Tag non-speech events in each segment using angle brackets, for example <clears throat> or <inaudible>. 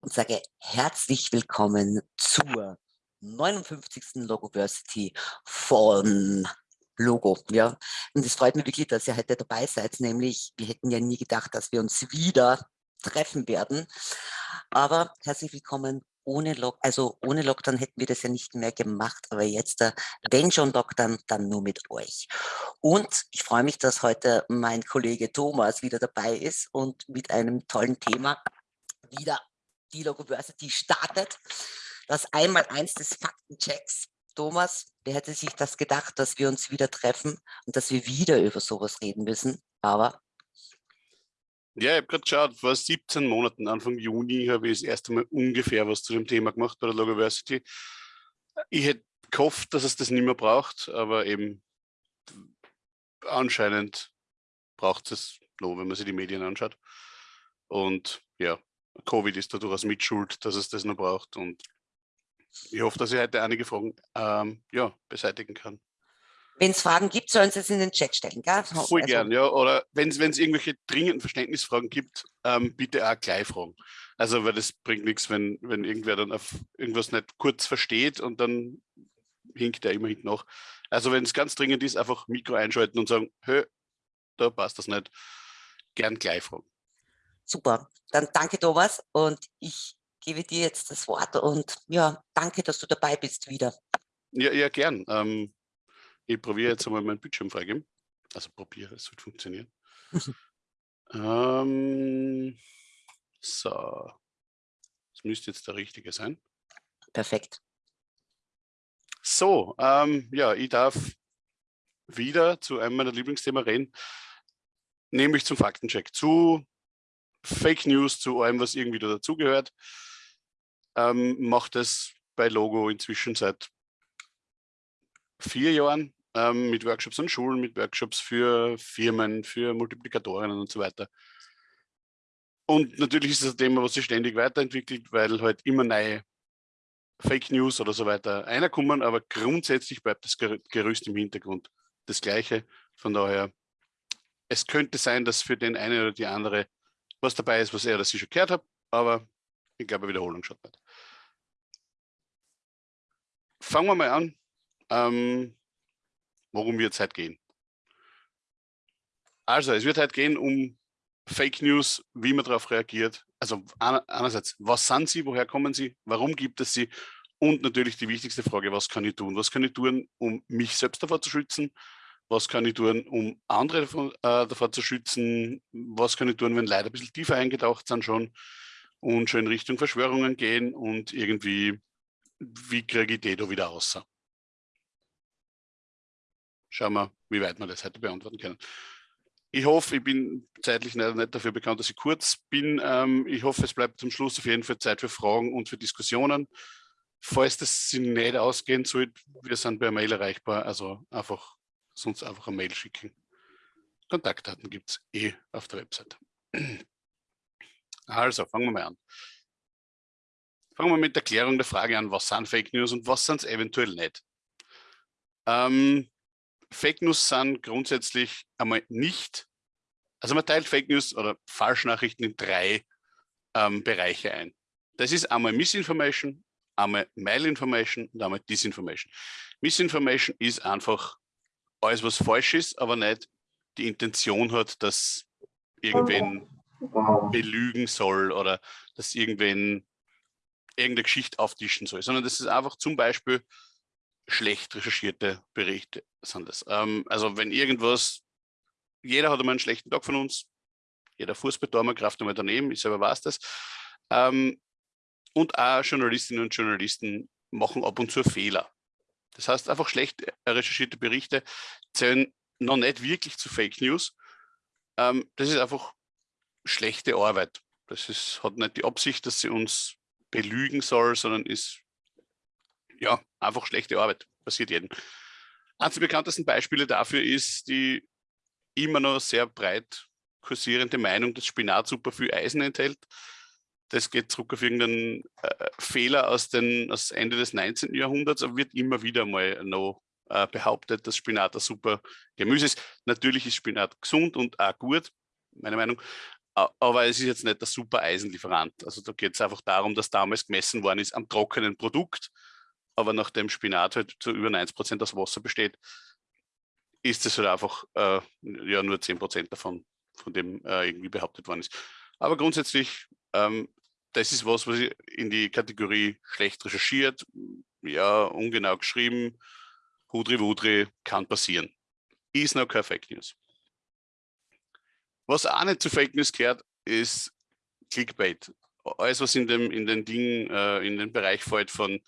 und sage herzlich willkommen zur 59. Logoversity von Logo. Ja. Und es freut mich wirklich, dass ihr heute dabei seid, nämlich wir hätten ja nie gedacht, dass wir uns wieder treffen werden. Aber herzlich willkommen ohne Lock, also ohne Lockdown hätten wir das ja nicht mehr gemacht, aber jetzt, äh, wenn schon Lockdown, dann nur mit euch. Und ich freue mich, dass heute mein Kollege Thomas wieder dabei ist und mit einem tollen Thema wieder die Logoversity startet. Das einmal eins des Faktenchecks. Thomas, wer hätte sich das gedacht, dass wir uns wieder treffen und dass wir wieder über sowas reden müssen? Aber ja, ich habe gerade geschaut, vor 17 Monaten, Anfang Juni, habe ich das erste Mal ungefähr was zu dem Thema gemacht bei der Logoversity. Ich hätte gehofft, dass es das nicht mehr braucht, aber eben anscheinend braucht es noch, wenn man sich die Medien anschaut. Und ja, Covid ist da durchaus mitschuld, dass es das noch braucht. Und ich hoffe, dass ich heute einige Fragen ähm, ja, beseitigen kann. Wenn es Fragen gibt, sollen Sie es in den Chat stellen. Gell? Voll also, gern, ja. Oder wenn es irgendwelche dringenden Verständnisfragen gibt, ähm, bitte auch gleich fragen. Also, weil das bringt nichts, wenn, wenn irgendwer dann auf irgendwas nicht kurz versteht und dann hinkt er immer hinten nach. Also, wenn es ganz dringend ist, einfach Mikro einschalten und sagen, hö, da passt das nicht. Gern gleich fragen. Super, dann danke Thomas und ich gebe dir jetzt das Wort und ja, danke, dass du dabei bist wieder. Ja, ja gern. Ähm, ich probiere jetzt einmal meinen Bildschirm freigeben. Also probiere, es wird funktionieren. <laughs> ähm, so, das müsste jetzt der richtige sein. Perfekt. So, ähm, ja, ich darf wieder zu einem meiner Lieblingsthemen reden, nämlich zum Faktencheck, zu Fake News, zu allem, was irgendwie da dazugehört. Ähm, macht es bei Logo inzwischen seit vier Jahren ähm, mit Workshops an Schulen, mit Workshops für Firmen, für Multiplikatorinnen und so weiter. Und natürlich ist das ein Thema, was sich ständig weiterentwickelt, weil halt immer neue Fake News oder so weiter reinkommen, aber grundsätzlich bleibt das Gerüst im Hintergrund das gleiche. Von daher, es könnte sein, dass für den einen oder die andere was dabei ist, was er oder sie schon gehört hat, aber ich glaube, Wiederholung schaut nicht. Fangen wir mal an. Ähm, worum wird es heute gehen? Also, es wird heute gehen um Fake News, wie man darauf reagiert. Also einerseits, was sind sie, woher kommen sie, warum gibt es sie und natürlich die wichtigste Frage, was kann ich tun? Was kann ich tun, um mich selbst davor zu schützen? Was kann ich tun, um andere davor, äh, davor zu schützen? Was kann ich tun, wenn Leute ein bisschen tiefer eingetaucht sind schon und schon in Richtung Verschwörungen gehen und irgendwie, wie kriege ich die da wieder raus? Schauen wir, wie weit wir das heute beantworten können. Ich hoffe, ich bin zeitlich leider nicht dafür bekannt, dass ich kurz bin. Ähm, ich hoffe, es bleibt zum Schluss auf jeden Fall Zeit für Fragen und für Diskussionen. Falls das nicht ausgehen sollte, wir sind per Mail erreichbar, also einfach sonst einfach eine Mail schicken. Kontaktdaten gibt es eh auf der Website. Also, fangen wir mal an. Fangen wir mit der Klärung der Frage an, was sind Fake News und was sind es eventuell nicht. Ähm, Fake News sind grundsätzlich einmal nicht, also man teilt Fake News oder Falschnachrichten in drei ähm, Bereiche ein. Das ist einmal Misinformation, einmal Malinformation und einmal Disinformation. Misinformation ist einfach alles, was falsch ist, aber nicht die Intention hat, dass irgendwen belügen soll oder dass irgendwen irgendeine Geschichte auftischen soll, sondern das ist einfach zum Beispiel schlecht recherchierte Berichte sind das. Ähm, also wenn irgendwas, jeder hat einmal einen schlechten Tag von uns, jeder Fußballtormer kraft einmal daneben, ich selber weiß das. Ähm, und auch Journalistinnen und Journalisten machen ab und zu Fehler. Das heißt, einfach schlecht recherchierte Berichte zählen noch nicht wirklich zu Fake News. Ähm, das ist einfach schlechte Arbeit. Das ist, hat nicht die Absicht, dass sie uns belügen soll, sondern ist ja, einfach schlechte Arbeit, passiert jedem. Eines der bekanntesten Beispiele dafür ist die immer noch sehr breit kursierende Meinung, dass Spinat super viel Eisen enthält. Das geht zurück auf irgendeinen äh, Fehler aus, den, aus Ende des 19. Jahrhunderts, aber wird immer wieder mal noch äh, behauptet, dass Spinat ein super Gemüse ist. Natürlich ist Spinat gesund und auch gut, meine Meinung. aber es ist jetzt nicht der super Eisenlieferant. Also da geht es einfach darum, dass damals gemessen worden ist am trockenen Produkt, aber nachdem Spinat halt zu über 90 Prozent aus Wasser besteht, ist es halt einfach äh, ja nur 10 Prozent davon, von dem äh, irgendwie behauptet worden ist. Aber grundsätzlich, ähm, das ist was, was in die Kategorie schlecht recherchiert, ja, ungenau geschrieben, Hudri Wudri kann passieren. Ist noch kein Fake News. Was auch nicht zu Fake News gehört, ist Clickbait. Alles, was in, dem, in den Dingen, äh, in den Bereich fällt von,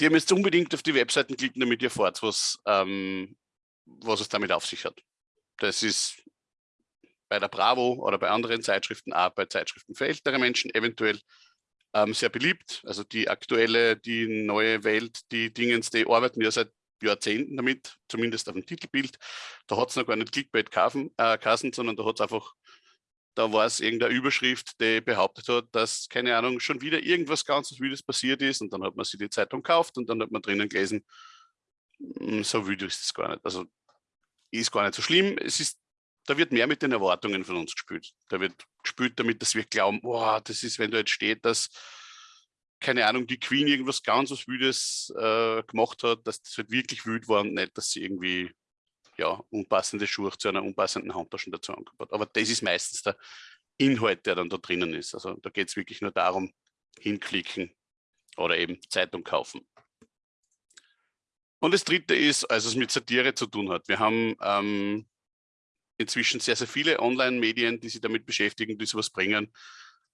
die haben unbedingt auf die Webseiten klicken, damit ihr erfahrt, was, ähm, was es damit auf sich hat. Das ist bei der Bravo oder bei anderen Zeitschriften, auch bei Zeitschriften für ältere Menschen eventuell ähm, sehr beliebt. Also die aktuelle, die neue Welt, die Dingens, die arbeiten ja seit Jahrzehnten damit, zumindest auf dem Titelbild. Da hat es noch gar nicht Clickbait-Kassen, äh, sondern da hat es einfach, da war es irgendeine Überschrift, die behauptet hat, dass, keine Ahnung, schon wieder irgendwas ganz Wildes passiert ist und dann hat man sich die Zeitung gekauft und dann hat man drinnen gelesen, hm, so wild ist es gar nicht. Also ist gar nicht so schlimm. Es ist da wird mehr mit den Erwartungen von uns gespielt. Da wird gespielt damit, dass wir glauben, boah, das ist, wenn da jetzt steht, dass, keine Ahnung, die Queen irgendwas ganz was Wüdes äh, gemacht hat, dass das halt wirklich wütend war und nicht, dass sie irgendwie ja, unpassende Schuhe zu einer unpassenden Handtasche dazu angebaut. Aber das ist meistens der Inhalt, der dann da drinnen ist. Also da geht es wirklich nur darum, hinklicken oder eben Zeitung kaufen. Und das dritte ist, also es mit Satire zu tun hat. Wir haben ähm, inzwischen sehr, sehr viele Online-Medien, die sich damit beschäftigen, die sowas bringen.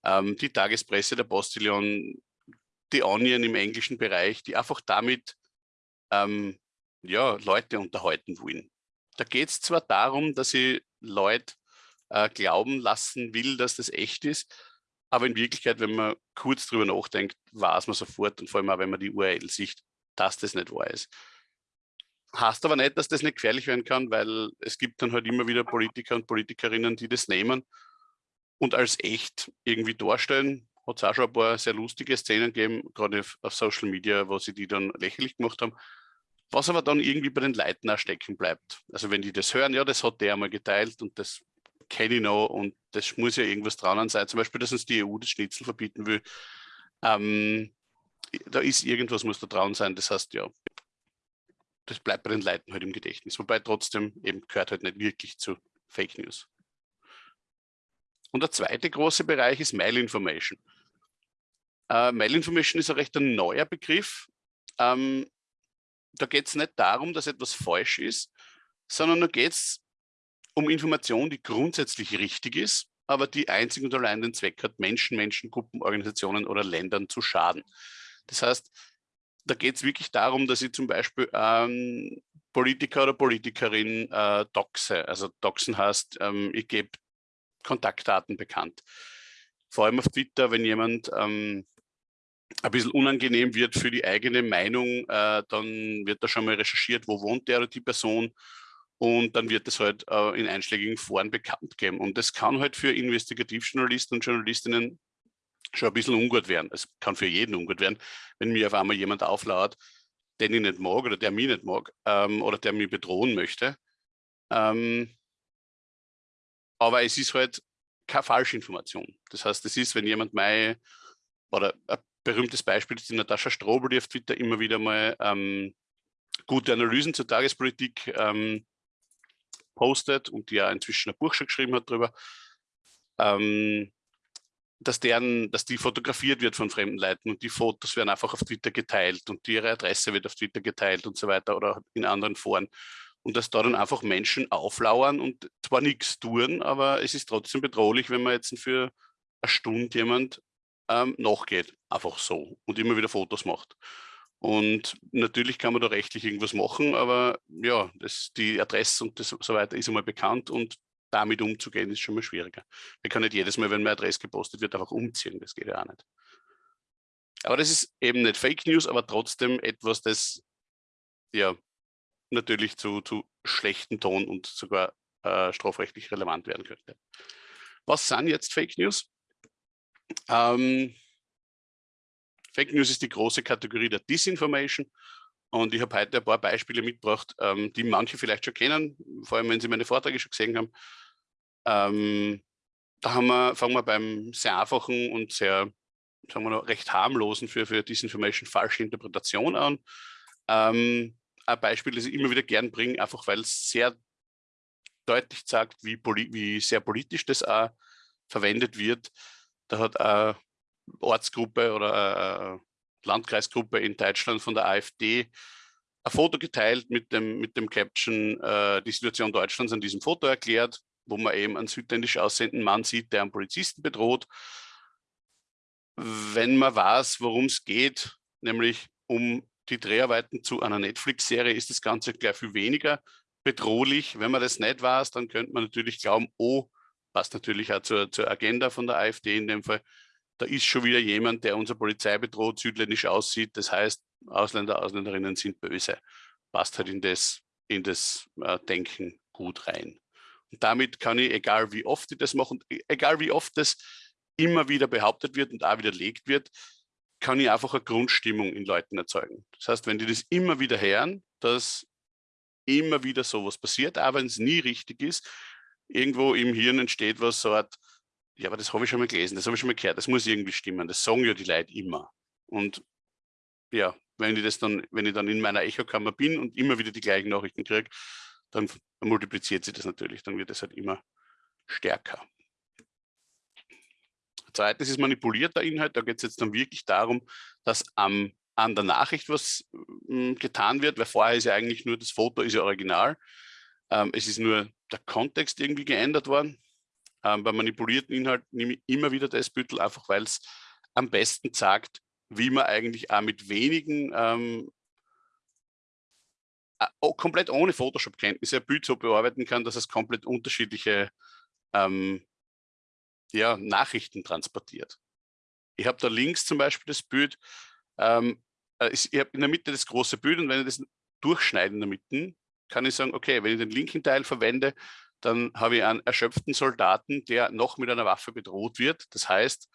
Ähm, die Tagespresse, der Postillon, die Onion im englischen Bereich, die einfach damit ähm, ja, Leute unterhalten wollen. Da geht es zwar darum, dass ich Leute äh, glauben lassen will, dass das echt ist, aber in Wirklichkeit, wenn man kurz drüber nachdenkt, weiß man sofort und vor allem auch, wenn man die URL sieht, dass das nicht wahr ist. Heißt aber nicht, dass das nicht gefährlich werden kann, weil es gibt dann halt immer wieder Politiker und Politikerinnen, die das nehmen und als echt irgendwie darstellen. Hat es auch schon ein paar sehr lustige Szenen gegeben, gerade auf Social Media, wo sie die dann lächerlich gemacht haben. Was aber dann irgendwie bei den Leuten auch stecken bleibt. Also wenn die das hören, ja, das hat der einmal geteilt und das kenne ich noch und das muss ja irgendwas dran sein. Zum Beispiel, dass uns die EU das Schnitzel verbieten will. Ähm, da ist irgendwas, muss da dran sein. Das heißt, ja, das bleibt bei den Leuten halt im Gedächtnis. Wobei trotzdem eben gehört halt nicht wirklich zu Fake News. Und der zweite große Bereich ist Mail Information. Äh, Mail Information ist ein recht ein neuer Begriff. Ähm, da geht es nicht darum, dass etwas falsch ist, sondern da geht es um Information, die grundsätzlich richtig ist, aber die einzig und allein den Zweck hat, Menschen, Menschengruppen, Organisationen oder Ländern zu schaden. Das heißt, da geht es wirklich darum, dass ich zum Beispiel ähm, Politiker oder Politikerin äh, doxe. Also doxen heißt, ähm, ich gebe Kontaktdaten bekannt. Vor allem auf Twitter, wenn jemand ähm, ein bisschen unangenehm wird für die eigene Meinung, äh, dann wird da schon mal recherchiert, wo wohnt der oder die Person und dann wird es halt äh, in einschlägigen Foren bekannt geben. Und das kann halt für Investigativjournalisten und Journalistinnen schon ein bisschen ungut werden. Es kann für jeden ungut werden, wenn mir auf einmal jemand auflauert, den ich nicht mag oder der mich nicht mag ähm, oder der mich bedrohen möchte. Ähm, aber es ist halt keine Falschinformation. Das heißt, es ist, wenn jemand mein, oder ein berühmtes Beispiel ist die Natascha Strobel, die auf Twitter immer wieder mal ähm, gute Analysen zur Tagespolitik ähm, postet und die ja inzwischen ein Buch schon geschrieben hat darüber. Ähm, dass, deren, dass die fotografiert wird von fremden Leuten und die Fotos werden einfach auf Twitter geteilt und ihre Adresse wird auf Twitter geteilt und so weiter oder in anderen Foren. Und dass da dann einfach Menschen auflauern und zwar nichts tun, aber es ist trotzdem bedrohlich, wenn man jetzt für eine Stunde jemand ähm, nachgeht, einfach so und immer wieder Fotos macht. Und natürlich kann man da rechtlich irgendwas machen, aber ja, das, die Adresse und das, so weiter ist einmal bekannt und damit umzugehen, ist schon mal schwieriger. Wir können nicht jedes Mal, wenn meine Adresse gepostet wird, einfach umziehen. Das geht ja auch nicht. Aber das ist eben nicht Fake News, aber trotzdem etwas, das ja natürlich zu, zu schlechten Ton und sogar äh, strafrechtlich relevant werden könnte. Was sind jetzt Fake News? Ähm, Fake News ist die große Kategorie der Disinformation. Und ich habe heute ein paar Beispiele mitgebracht, ähm, die manche vielleicht schon kennen, vor allem wenn sie meine Vorträge schon gesehen haben. Ähm, da haben wir, fangen wir beim sehr einfachen und sehr, sagen wir noch, recht harmlosen für, für Disinformation falsche Interpretation an. Ähm, ein Beispiel, das ich immer wieder gern bringe, einfach weil es sehr deutlich sagt, wie, wie sehr politisch das auch verwendet wird. Da hat eine Ortsgruppe oder eine Landkreisgruppe in Deutschland von der AfD ein Foto geteilt mit dem, mit dem Caption äh, die Situation Deutschlands an diesem Foto erklärt, wo man eben einen südländisch aussehenden Mann sieht, der einen Polizisten bedroht. Wenn man weiß, worum es geht, nämlich um die Dreharbeiten zu einer Netflix-Serie, ist das Ganze gleich viel weniger bedrohlich. Wenn man das nicht weiß, dann könnte man natürlich glauben, oh, passt natürlich auch zur, zur Agenda von der AfD in dem Fall, da ist schon wieder jemand, der unsere Polizei bedroht, südländisch aussieht. Das heißt, Ausländer, Ausländerinnen sind böse. Passt halt in das, in das äh, Denken gut rein. Damit kann ich, egal wie oft ich das mache, und e, egal wie oft das immer wieder behauptet wird und auch widerlegt wird, kann ich einfach eine Grundstimmung in Leuten erzeugen. Das heißt, wenn die das immer wieder hören, dass immer wieder sowas passiert, aber wenn es nie richtig ist, irgendwo im Hirn entsteht was so Art, ja, aber das habe ich schon mal gelesen, das habe ich schon mal gehört, das muss irgendwie stimmen, das sagen ja die Leute immer. Und ja, wenn ich das dann, wenn ich dann in meiner Echokammer bin und immer wieder die gleichen Nachrichten kriege, dann multipliziert sich das natürlich, dann wird es halt immer stärker. Zweitens ist manipulierter Inhalt, da geht es jetzt dann wirklich darum, dass am, an der Nachricht was äh, getan wird, weil vorher ist ja eigentlich nur das Foto, ist ja original. Ähm, es ist nur der Kontext irgendwie geändert worden. Ähm, bei manipulierten Inhalt nehme ich immer wieder das Büttel, einfach weil es am besten sagt, wie man eigentlich auch mit wenigen ähm, komplett ohne Photoshop-Kenntnisse ein Bild so bearbeiten kann, dass es komplett unterschiedliche ähm, ja, Nachrichten transportiert. Ich habe da links zum Beispiel das Bild, ähm, äh, ich habe in der Mitte das große Bild und wenn ich das durchschneide in der Mitte, kann ich sagen, okay, wenn ich den linken Teil verwende, dann habe ich einen erschöpften Soldaten, der noch mit einer Waffe bedroht wird. Das heißt,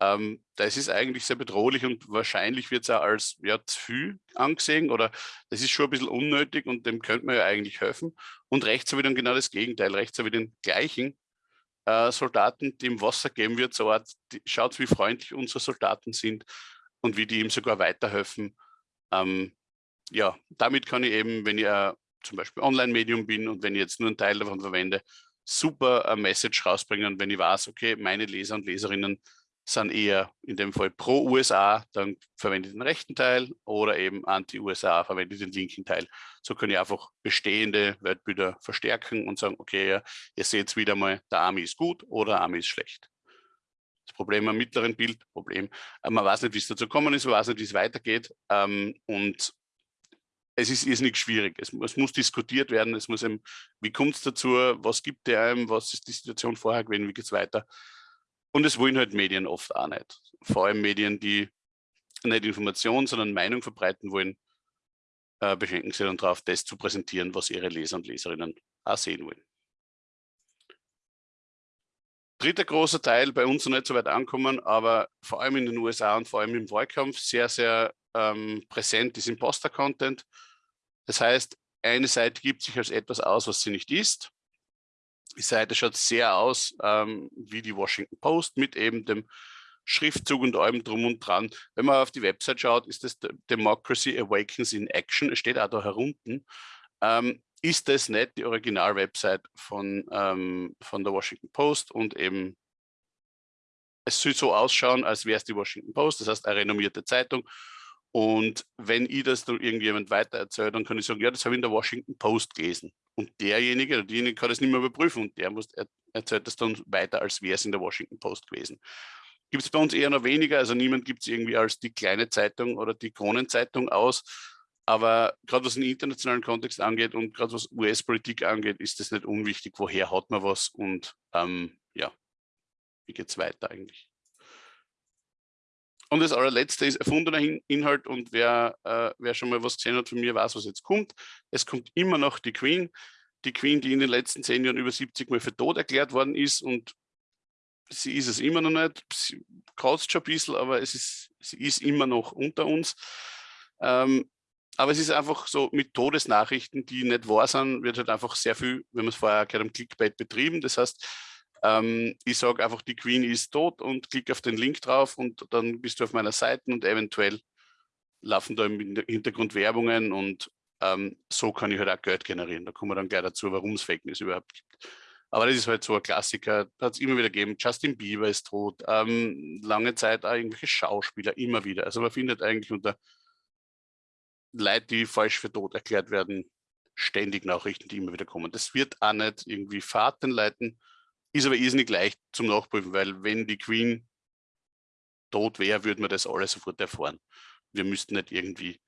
ähm, das ist eigentlich sehr bedrohlich und wahrscheinlich wird es auch als ja, zu viel angesehen oder das ist schon ein bisschen unnötig und dem könnte man ja eigentlich helfen. Und rechts habe ich dann genau das Gegenteil. Rechts habe ich den gleichen äh, Soldaten, die im Wasser geben wird, so Art, die, schaut, wie freundlich unsere Soldaten sind und wie die ihm sogar weiterhelfen. Ähm, ja, damit kann ich eben, wenn ich äh, zum Beispiel Online-Medium bin und wenn ich jetzt nur einen Teil davon verwende, super ein Message rausbringen. Und wenn ich weiß, okay, meine Leser und Leserinnen sind eher in dem Fall pro USA, dann verwende ich den rechten Teil oder eben anti-USA, verwende ich den linken Teil. So kann ich einfach bestehende Weltbilder verstärken und sagen, okay, ja, ihr seht wieder mal, der Army ist gut oder Army ist schlecht. Das Problem am mittleren Bild, Problem, äh, man weiß nicht, wie es dazu kommen ist, man weiß nicht, wie es weitergeht ähm, und es ist irrsinnig schwierig. Es, es, muss diskutiert werden, es muss eben, wie kommt es dazu, was gibt der einem, was ist die Situation vorher gewesen, wie geht es weiter. Und es wollen halt Medien oft auch nicht. Vor allem Medien, die nicht Information, sondern Meinung verbreiten wollen, äh, beschränken sich dann darauf, das zu präsentieren, was ihre Leser und Leserinnen auch sehen wollen. Dritter großer Teil, bei uns noch nicht so weit ankommen, aber vor allem in den USA und vor allem im Wahlkampf sehr, sehr ähm, präsent ist Imposter-Content. Das heißt, eine Seite gibt sich als etwas aus, was sie nicht ist. Die Seite schaut sehr aus ähm, wie die Washington Post mit eben dem Schriftzug und allem drum und dran. Wenn man auf die Website schaut, ist das Democracy Awakens in Action. Es steht auch da herunten. Ähm, ist das nicht die Original-Website von, ähm, von der Washington Post und eben es soll so ausschauen, als wäre es die Washington Post, das heißt eine renommierte Zeitung. Und wenn ich das dann irgendjemand weiter erzählt, dann kann ich sagen, ja, das habe ich in der Washington Post gelesen. Und derjenige oder diejenige kann das nicht mehr überprüfen und der muss, er, erzählt das dann weiter, als wäre es in der Washington Post gewesen. Gibt es bei uns eher noch weniger, also niemand gibt es irgendwie als die kleine Zeitung oder die Kronenzeitung aus. Aber gerade was den internationalen Kontext angeht und gerade was US-Politik angeht, ist es nicht unwichtig, woher hat man was und ähm, ja, wie geht es weiter eigentlich. Und das allerletzte ist erfundener Inhalt und wer, äh, wer schon mal was gesehen hat von mir, weiß, was jetzt kommt. Es kommt immer noch die Queen. Die Queen, die in den letzten zehn Jahren über 70 Mal für tot erklärt worden ist und sie ist es immer noch nicht. Sie kratzt schon ein bisschen, aber es ist, sie ist immer noch unter uns. Ähm, aber es ist einfach so, mit Todesnachrichten, die nicht wahr sind, wird halt einfach sehr viel, wenn man es vorher gehört haben, Clickbait betrieben. Das heißt, Ähm, ich sage einfach, die Queen ist tot und klicke auf den Link drauf und dann bist du auf meiner Seite und eventuell laufen da im Hintergrund Werbungen und ähm, so kann ich halt auch Geld generieren. Da kommen wir dann gleich dazu, warum es Fake News überhaupt gibt. Aber das ist halt so ein Klassiker, hat es immer wieder gegeben. Justin Bieber ist tot, ähm, lange Zeit auch irgendwelche Schauspieler, immer wieder. Also man findet eigentlich unter Leute, die falsch für tot erklärt werden, ständig Nachrichten, die immer wieder kommen. Das wird auch nicht irgendwie Fahrten leiten, ist aber irrsinnig leicht zum Nachprüfen, weil wenn die Queen tot wäre, würde man das alles sofort erfahren. Wir müssten nicht irgendwie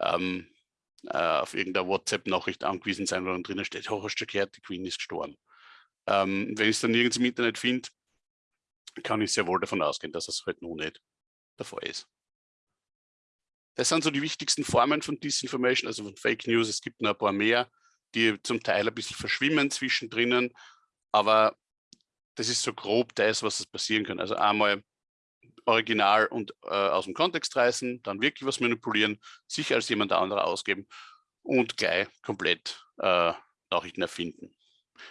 ähm, äh, auf irgendeine WhatsApp-Nachricht angewiesen sein, wo dann drinnen steht, oh, hast du gehört, die Queen ist gestorben. Ähm, wenn ich es dann nirgends im Internet finde, kann ich sehr wohl davon ausgehen, dass es halt noch nicht der Fall ist. Das sind so die wichtigsten Formen von Disinformation, also von Fake News. Es gibt noch ein paar mehr, die zum Teil ein bisschen verschwimmen zwischendrin, aber das ist so grob das, was es passieren kann. Also einmal original und äh, aus dem Kontext reißen, dann wirklich was manipulieren, sich als jemand anderer ausgeben und gleich komplett äh, Nachrichten erfinden.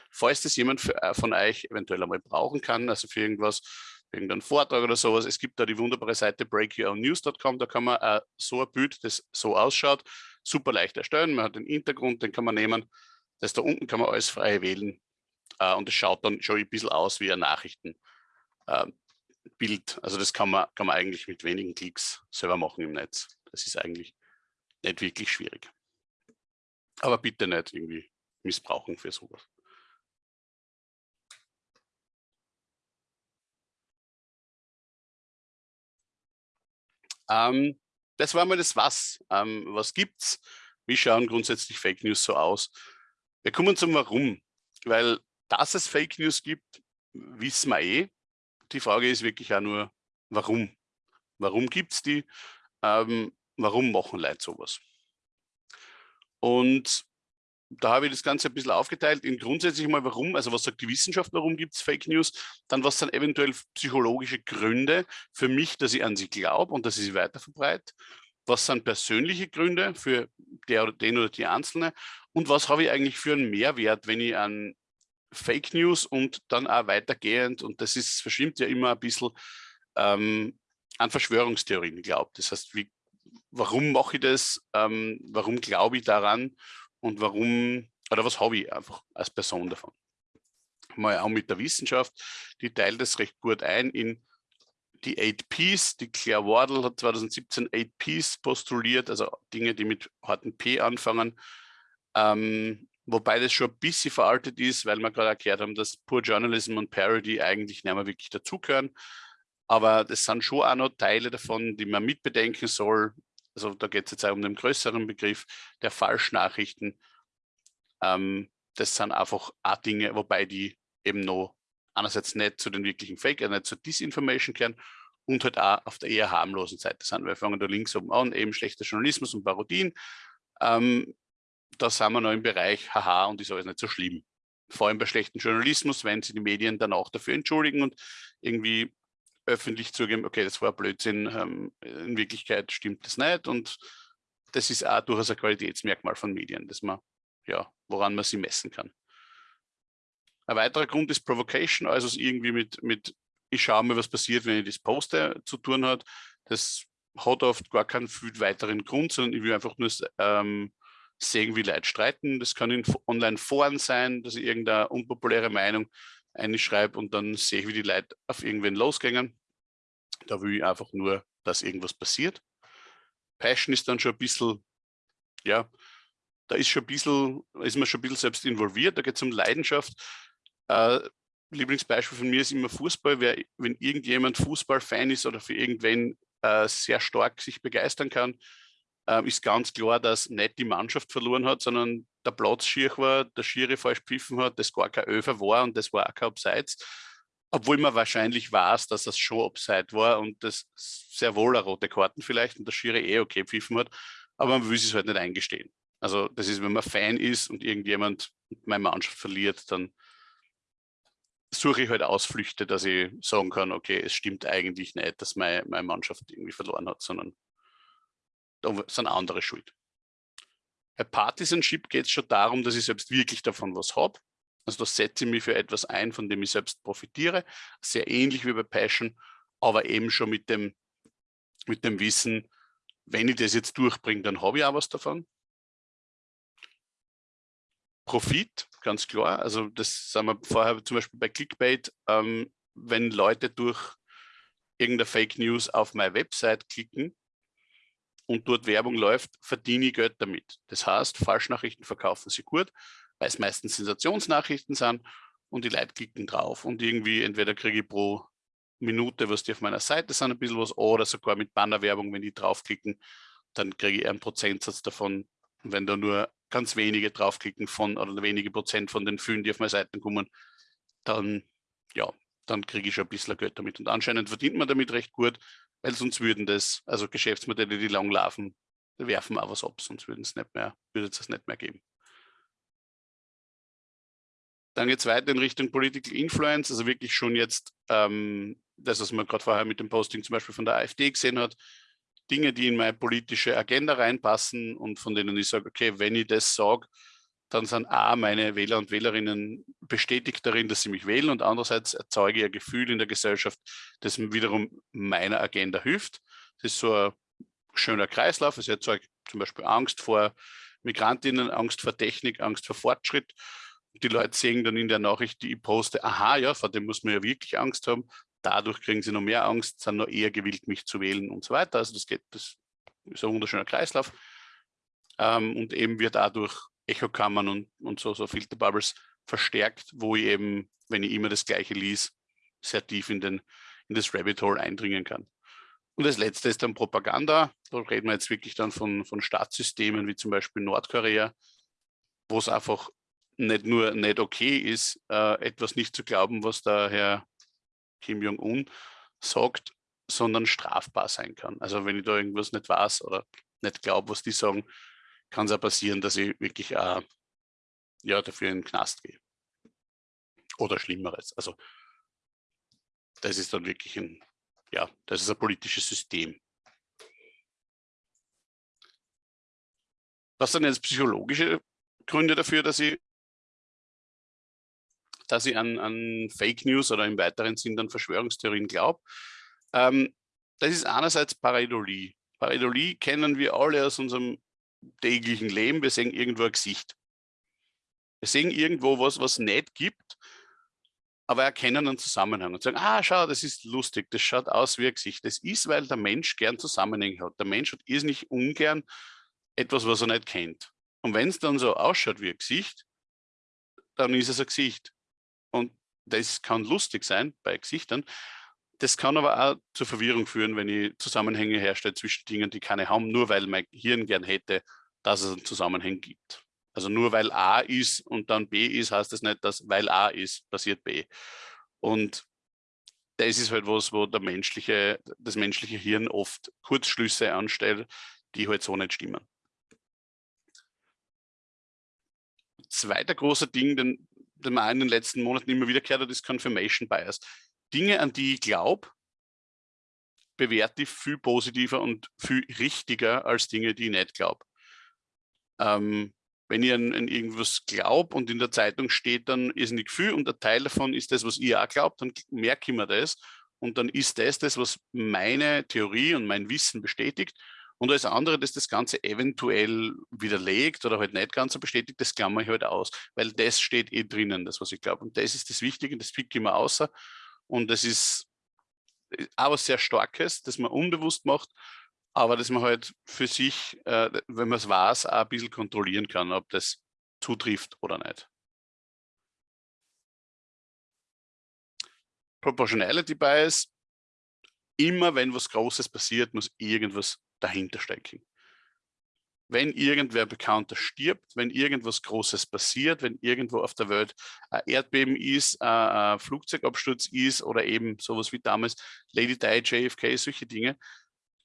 Falls das jemand für, äh, von euch eventuell einmal brauchen kann, also für irgendwas, für irgendeinen Vortrag oder sowas, es gibt da die wunderbare Seite breakyournews.com, da kann man äh, so ein Bild, das so ausschaut, super leicht erstellen. Man hat den Hintergrund, den kann man nehmen. Das da unten kann man alles frei wählen äh, und es schaut dann schon ein bisschen aus wie ein Nachrichtenbild. Also das kann man, kann man eigentlich mit wenigen Klicks selber machen im Netz. Das ist eigentlich nicht wirklich schwierig. Aber bitte nicht irgendwie missbrauchen für sowas. Ähm, das war mal das Was. Ähm, was gibt's? Wie schauen grundsätzlich Fake News so aus? Wir kommen zum Warum. Weil, dass es Fake News gibt, wissen wir eh. Die Frage ist wirklich auch nur, warum? Warum gibt es die? Ähm, warum machen Leute sowas? Und da habe ich das Ganze ein bisschen aufgeteilt in grundsätzlich mal warum, also was sagt die Wissenschaft, warum gibt es Fake News, dann was sind eventuell psychologische Gründe für mich, dass ich an sie glaube und dass ich sie weiter verbreite, was sind persönliche Gründe für der den oder die Einzelne und was habe ich eigentlich für einen Mehrwert, wenn ich an Fake News und dann auch weitergehend, und das ist, verschwimmt ja immer ein bisschen, ähm, an Verschwörungstheorien glaubt. Das heißt, wie, warum mache ich das, ähm, warum glaube ich daran und warum, oder was habe ich einfach als Person davon. Mal auch mit der Wissenschaft, die teilt das recht gut ein in die 8 Ps. Die Claire Wardle hat 2017 8 Ps postuliert, also Dinge, die mit harten P anfangen. Ähm, wobei das schon ein bisschen veraltet ist, weil wir gerade erklärt haben, dass Poor Journalism und Parody eigentlich nicht mehr wirklich dazugehören. Aber das sind schon auch noch Teile davon, die man mitbedenken soll also da geht es jetzt auch um den größeren Begriff der Falschnachrichten. Ähm, das sind einfach auch Dinge, wobei die eben noch einerseits nicht zu den wirklichen Fake, also nicht zur Disinformation kehren und halt auch auf der eher harmlosen Seite sind. Wir fangen da links oben an, eben schlechter Journalismus und Parodien. Ähm, da sind wir noch im Bereich, haha, und ist alles nicht so schlimm. Vor allem bei schlechten Journalismus, wenn sie die Medien dann auch dafür entschuldigen und irgendwie öffentlich zugeben, okay, das war Blödsinn, ähm, in Wirklichkeit stimmt das nicht und das ist auch durchaus ein Qualitätsmerkmal von Medien, dass man, ja, woran man sie messen kann. Ein weiterer Grund ist Provocation, also es irgendwie mit, mit ich schaue mal, was passiert, wenn ich das poste, zu tun hat. Das hat oft gar keinen viel weiteren Grund, sondern ich will einfach nur ähm, sehen, wie Leute streiten. Das kann in Online-Foren sein, dass ich irgendeine unpopuläre Meinung einschreibe und dann sehe ich, wie die Leute auf irgendwen losgängen. Da will ich einfach nur, dass irgendwas passiert. Passion ist dann schon ein bisschen, ja, da ist schon ein bisschen, ist man schon ein bisschen selbst involviert, da geht es um Leidenschaft. Äh, Lieblingsbeispiel von mir ist immer Fußball. Wer, wenn irgendjemand Fußballfan ist oder für irgendwen äh, sehr stark sich begeistern kann, äh, ist ganz klar, dass nicht die Mannschaft verloren hat, sondern der Platz schier war, der Schiri falsch pfiffen hat, das gar kein Öfer war und das war auch kein Abseits. Obwohl man wahrscheinlich weiß, dass das schon Abseits war und das sehr wohl eine rote Karten vielleicht und der Schiri eh okay pfiffen hat, aber man will es halt nicht eingestehen. Also das ist, wenn man Fan ist und irgendjemand meine Mannschaft verliert, dann suche ich halt Ausflüchte, dass ich sagen kann, okay, es stimmt eigentlich nicht, dass meine, meine Mannschaft irgendwie verloren hat, sondern da sind andere schuld. Bei Partisanship geht es schon darum, dass ich selbst wirklich davon was habe. Also da setze ich mich für etwas ein, von dem ich selbst profitiere. Sehr ähnlich wie bei Passion, aber eben schon mit dem, mit dem Wissen, wenn ich das jetzt durchbringe, dann habe ich auch was davon. Profit, ganz klar. Also das sagen wir vorher zum Beispiel bei Clickbait, ähm, wenn Leute durch irgendeine Fake News auf meine Website klicken und dort Werbung läuft, verdiene ich Geld damit. Das heißt, Falschnachrichten verkaufen sie gut, weil es meistens Sensationsnachrichten sind und die Leute klicken drauf und irgendwie entweder kriege ich pro Minute, was die auf meiner Seite sind, ein bisschen was oder sogar mit Bannerwerbung, wenn die draufklicken, dann kriege ich einen Prozentsatz davon. Und wenn da nur ganz wenige draufklicken von oder wenige Prozent von den vielen, die auf meine Seiten kommen, dann ja, dann kriege ich schon ein bisschen Geld damit. Und anscheinend verdient man damit recht gut, weil sonst würden das, also Geschäftsmodelle, die lang laufen, werfen auch was ab, sonst würden es nicht mehr, würde es das nicht mehr geben. Dann geht es weiter in Richtung Political Influence, also wirklich schon jetzt ähm, das, was man gerade vorher mit dem Posting zum Beispiel von der AfD gesehen hat, Dinge, die in meine politische Agenda reinpassen und von denen ich sage, okay, wenn ich das sage, dann sind A, meine Wähler und Wählerinnen bestätigt darin, dass sie mich wählen und andererseits erzeuge ich ein Gefühl in der Gesellschaft, das wiederum meiner Agenda hilft. Das ist so ein schöner Kreislauf. Es erzeugt zum Beispiel Angst vor Migrantinnen, Angst vor Technik, Angst vor Fortschritt. Die Leute sehen dann in der Nachricht, die ich poste, aha, ja, vor dem muss man ja wirklich Angst haben. Dadurch kriegen sie noch mehr Angst, sind noch eher gewillt, mich zu wählen und so weiter. Also das geht, das ist ein wunderschöner Kreislauf. Ähm, und eben wird dadurch Echokammern und, und so, so Filterbubbles verstärkt, wo ich eben, wenn ich immer das Gleiche lies, sehr tief in, den, in das Rabbit Hole eindringen kann. Und das letzte ist dann Propaganda. Da reden wir jetzt wirklich dann von, von Staatssystemen wie zum Beispiel Nordkorea, wo es einfach nicht nur nicht okay ist, äh, etwas nicht zu glauben, was der Herr Kim Jong-un sagt, sondern strafbar sein kann. Also wenn ich da irgendwas nicht weiß oder nicht glaube, was die sagen, kann es auch passieren, dass ich wirklich äh, ja, dafür in den Knast gehe. Oder Schlimmeres. Also das ist dann wirklich ein, ja, das ist ein politisches System. Was sind jetzt psychologische Gründe dafür, dass ich, dass ich an, an Fake News oder im weiteren Sinn dann Verschwörungstheorien glaube? Ähm, das ist einerseits Pareidolie. Pareidolie kennen wir alle aus unserem täglichen Leben, wir sehen irgendwo ein Gesicht. Wir sehen irgendwo was, was nicht gibt, aber erkennen einen Zusammenhang und sagen, ah, schau, das ist lustig, das schaut aus wie ein Gesicht. Das ist, weil der Mensch gern Zusammenhänge hat. Der Mensch hat ist nicht ungern etwas, was er nicht kennt. Und wenn es dann so ausschaut wie ein Gesicht, dann ist es ein Gesicht. Und das kann lustig sein bei Gesichtern, das kann aber auch zur Verwirrung führen, wenn ich Zusammenhänge herstelle zwischen Dingen, die keine haben, nur weil mein Hirn gern hätte, dass es einen Zusammenhang gibt. Also nur weil A ist und dann B ist, heißt das nicht, dass weil A ist, passiert B. Und das ist halt was, wo der menschliche, das menschliche Hirn oft Kurzschlüsse anstellt, die halt so nicht stimmen. Zweiter großer Ding, den, den man in den letzten Monaten immer wieder gehört hat, ist Confirmation Bias. Dinge, an die ich glaube, bewerte ich viel positiver und viel richtiger als Dinge, die ich nicht glaube. Ähm, wenn ich an, an irgendwas glaube und in der Zeitung steht dann ist nicht viel und ein Teil davon ist das, was ihr auch glaubt, dann merke ich mir das und dann ist das das, was meine Theorie und mein Wissen bestätigt und alles andere, das das Ganze eventuell widerlegt oder halt nicht ganz so bestätigt, das klammer ich halt aus, weil das steht eh drinnen, das, was ich glaube. Und das ist das Wichtige, das pick ich mir außer und das ist äh, auch was sehr Starkes, das man unbewusst macht, aber dass man halt für sich, äh, wenn man es weiß, auch ein bisschen kontrollieren kann, ob das zutrifft oder nicht. Proportionality Bias, immer wenn was Großes passiert, muss irgendwas dahinter stecken wenn irgendwer Bekannter stirbt, wenn irgendwas Großes passiert, wenn irgendwo auf der Welt ein Erdbeben ist, ein Flugzeugabsturz ist oder eben sowas wie damals Lady Di, JFK, solche Dinge,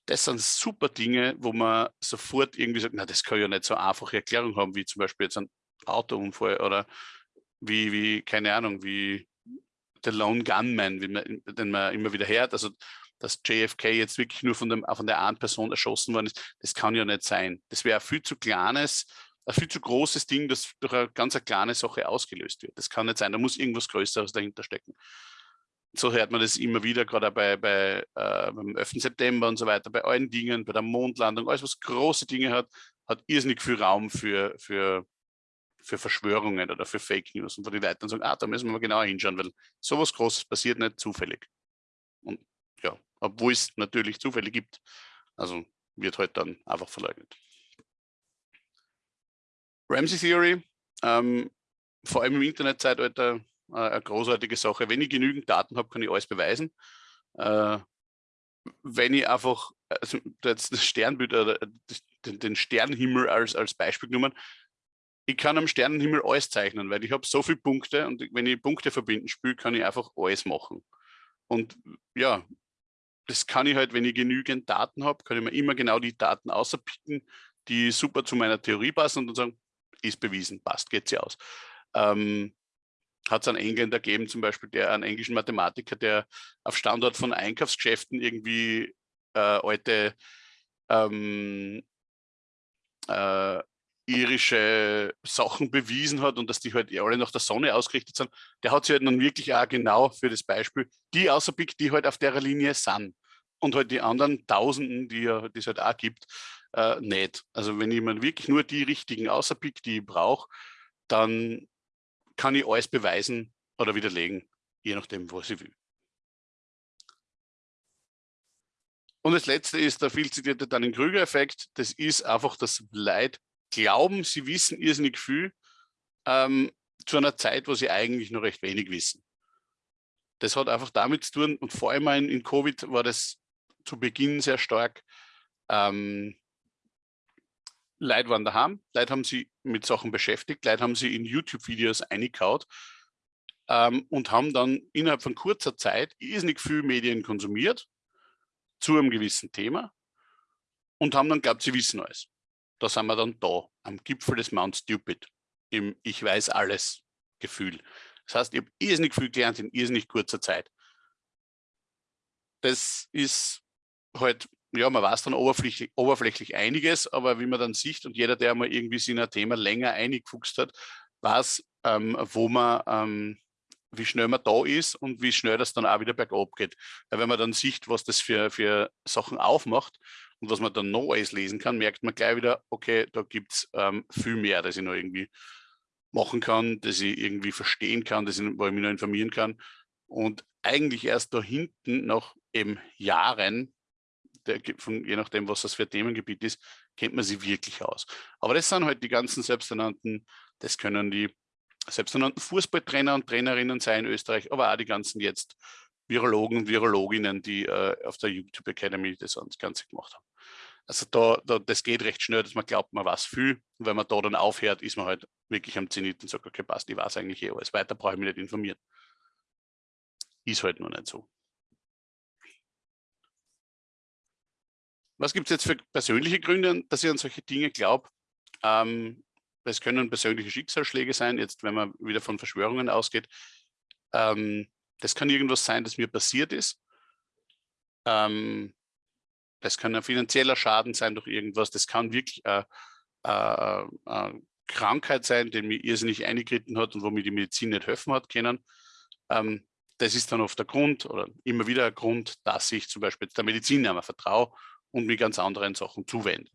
das sind super Dinge, wo man sofort irgendwie sagt, na, das kann ja nicht so einfache Erklärung haben, wie zum Beispiel jetzt ein Autounfall oder wie, wie keine Ahnung, wie der Lone Gunman, man, den man immer wieder hört. Also dass JFK jetzt wirklich nur von, dem, von der einen Person erschossen worden ist, das kann ja nicht sein. Das wäre ein viel zu kleines, ein viel zu großes Ding, das durch eine ganz eine kleine Sache ausgelöst wird. Das kann nicht sein, da muss irgendwas Größeres dahinter stecken. So hört man das immer wieder, gerade bei, bei äh, beim 11. September und so weiter, bei allen Dingen, bei der Mondlandung, alles was große Dinge hat, hat irrsinnig viel Raum für, für, für Verschwörungen oder für Fake News und wo die Leute dann sagen, ah, da müssen wir mal genauer hinschauen, weil sowas Großes passiert nicht zufällig. Obwohl es natürlich Zufälle gibt. Also wird halt dann einfach verleugnet. Ramsey Theory, ähm, vor allem im Internetzeitalter äh, eine großartige Sache. Wenn ich genügend Daten habe, kann ich alles beweisen. Äh, wenn ich einfach also das Sternbild den, den Sternenhimmel als, als Beispiel genommen, ich kann am Sternenhimmel alles zeichnen, weil ich habe so viele Punkte und wenn ich Punkte verbinden spiele, kann ich einfach alles machen. Und ja, das kann ich halt, wenn ich genügend Daten habe, kann ich mir immer genau die Daten außerpicken, die super zu meiner Theorie passen und dann sagen, ist bewiesen, passt, geht sie aus. Ähm, hat es einen Engländer gegeben, zum Beispiel der einen englischen Mathematiker, der auf Standort von Einkaufsgeschäften irgendwie äh, alte ähm, äh, irische Sachen bewiesen hat und dass die halt alle nach der Sonne ausgerichtet sind, der hat sich halt dann wirklich auch genau für das Beispiel die außerpickt, die halt auf der Linie sind und halt die anderen Tausenden, die, es halt auch gibt, äh, nicht. Also wenn mir wirklich nur die richtigen außerpick, die ich brauche, dann kann ich alles beweisen oder widerlegen, je nachdem, was ich will. Und das letzte ist der viel zitierte Dunning-Krüger-Effekt. Das ist einfach das Leid glauben, sie wissen irrsinnig viel ähm, zu einer Zeit, wo sie eigentlich noch recht wenig wissen. Das hat einfach damit zu tun, und vor allem in, in Covid war das zu Beginn sehr stark. Ähm, Leute waren daheim, Leute haben sie mit Sachen beschäftigt, Leute haben sie in YouTube-Videos eingekaut ähm, und haben dann innerhalb von kurzer Zeit irrsinnig viel Medien konsumiert zu einem gewissen Thema und haben dann glaubt, sie wissen alles da sind wir dann da, am Gipfel des Mount Stupid, im Ich weiß alles Gefühl. Das heißt, ich habe irrsinnig viel gelernt in irrsinnig kurzer Zeit. Das ist halt, ja, man weiß dann oberflächlich, oberflächlich einiges, aber wie man dann sieht und jeder, der mal irgendwie sich in ein Thema länger eingefuchst hat, weiß, ähm, wo man, ähm, wie schnell man da ist und wie schnell das dann auch wieder bergab geht. Weil wenn man dann sieht, was das für, für Sachen aufmacht und was man dann noch alles lesen kann, merkt man gleich wieder, okay, da gibt es ähm, viel mehr, das ich noch irgendwie machen kann, das ich irgendwie verstehen kann, das ich, wo ich mich noch informieren kann. Und eigentlich erst da hinten nach eben Jahren, der, von, je nachdem, was das für ein Themengebiet ist, kennt man sie wirklich aus. Aber das sind halt die ganzen selbsternannten, das können die selbsternannten Fußballtrainer und Trainerinnen sein in Österreich, aber auch die ganzen jetzt Virologen und Virologinnen, die äh, auf der YouTube Academy das Ganze gemacht haben. Also da, da, das geht recht schnell, dass man glaubt, man weiß viel. Und wenn man da dann aufhört, ist man halt wirklich am Zenit und sagt, okay, passt, ich weiß eigentlich eh alles. Weiter brauche ich mich nicht informieren. Ist halt noch nicht so. Was gibt es jetzt für persönliche Gründe, dass ich an solche Dinge glaube? Ähm, es können persönliche Schicksalsschläge sein, jetzt wenn man wieder von Verschwörungen ausgeht. Ähm, das kann irgendwas sein, das mir passiert ist. Ähm, das kann ein finanzieller Schaden sein durch irgendwas. Das kann wirklich eine, eine, eine Krankheit sein, die mir irrsinnig eingetreten hat und wo mir die Medizin nicht helfen hat können. Ähm, das ist dann oft der Grund oder immer wieder ein Grund, dass ich zum Beispiel der Medizin einmal vertraue und mich ganz anderen Sachen zuwende.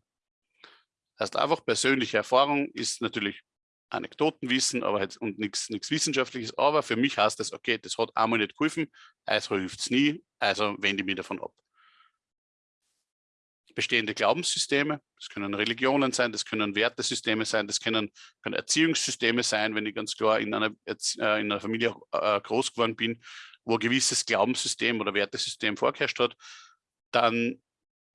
Das heißt, einfach persönliche Erfahrung ist natürlich Anekdotenwissen aber halt, und nichts Wissenschaftliches, aber für mich heißt das, okay, das hat einmal nicht geholfen, also hilft es nie, also wende ich mich davon ab bestehende Glaubenssysteme, das können Religionen sein, das können Wertesysteme sein, das können, können Erziehungssysteme sein, wenn ich ganz klar in einer, äh, in einer Familie äh, groß geworden bin, wo ein gewisses Glaubenssystem oder Wertesystem vorgeherrscht hat, dann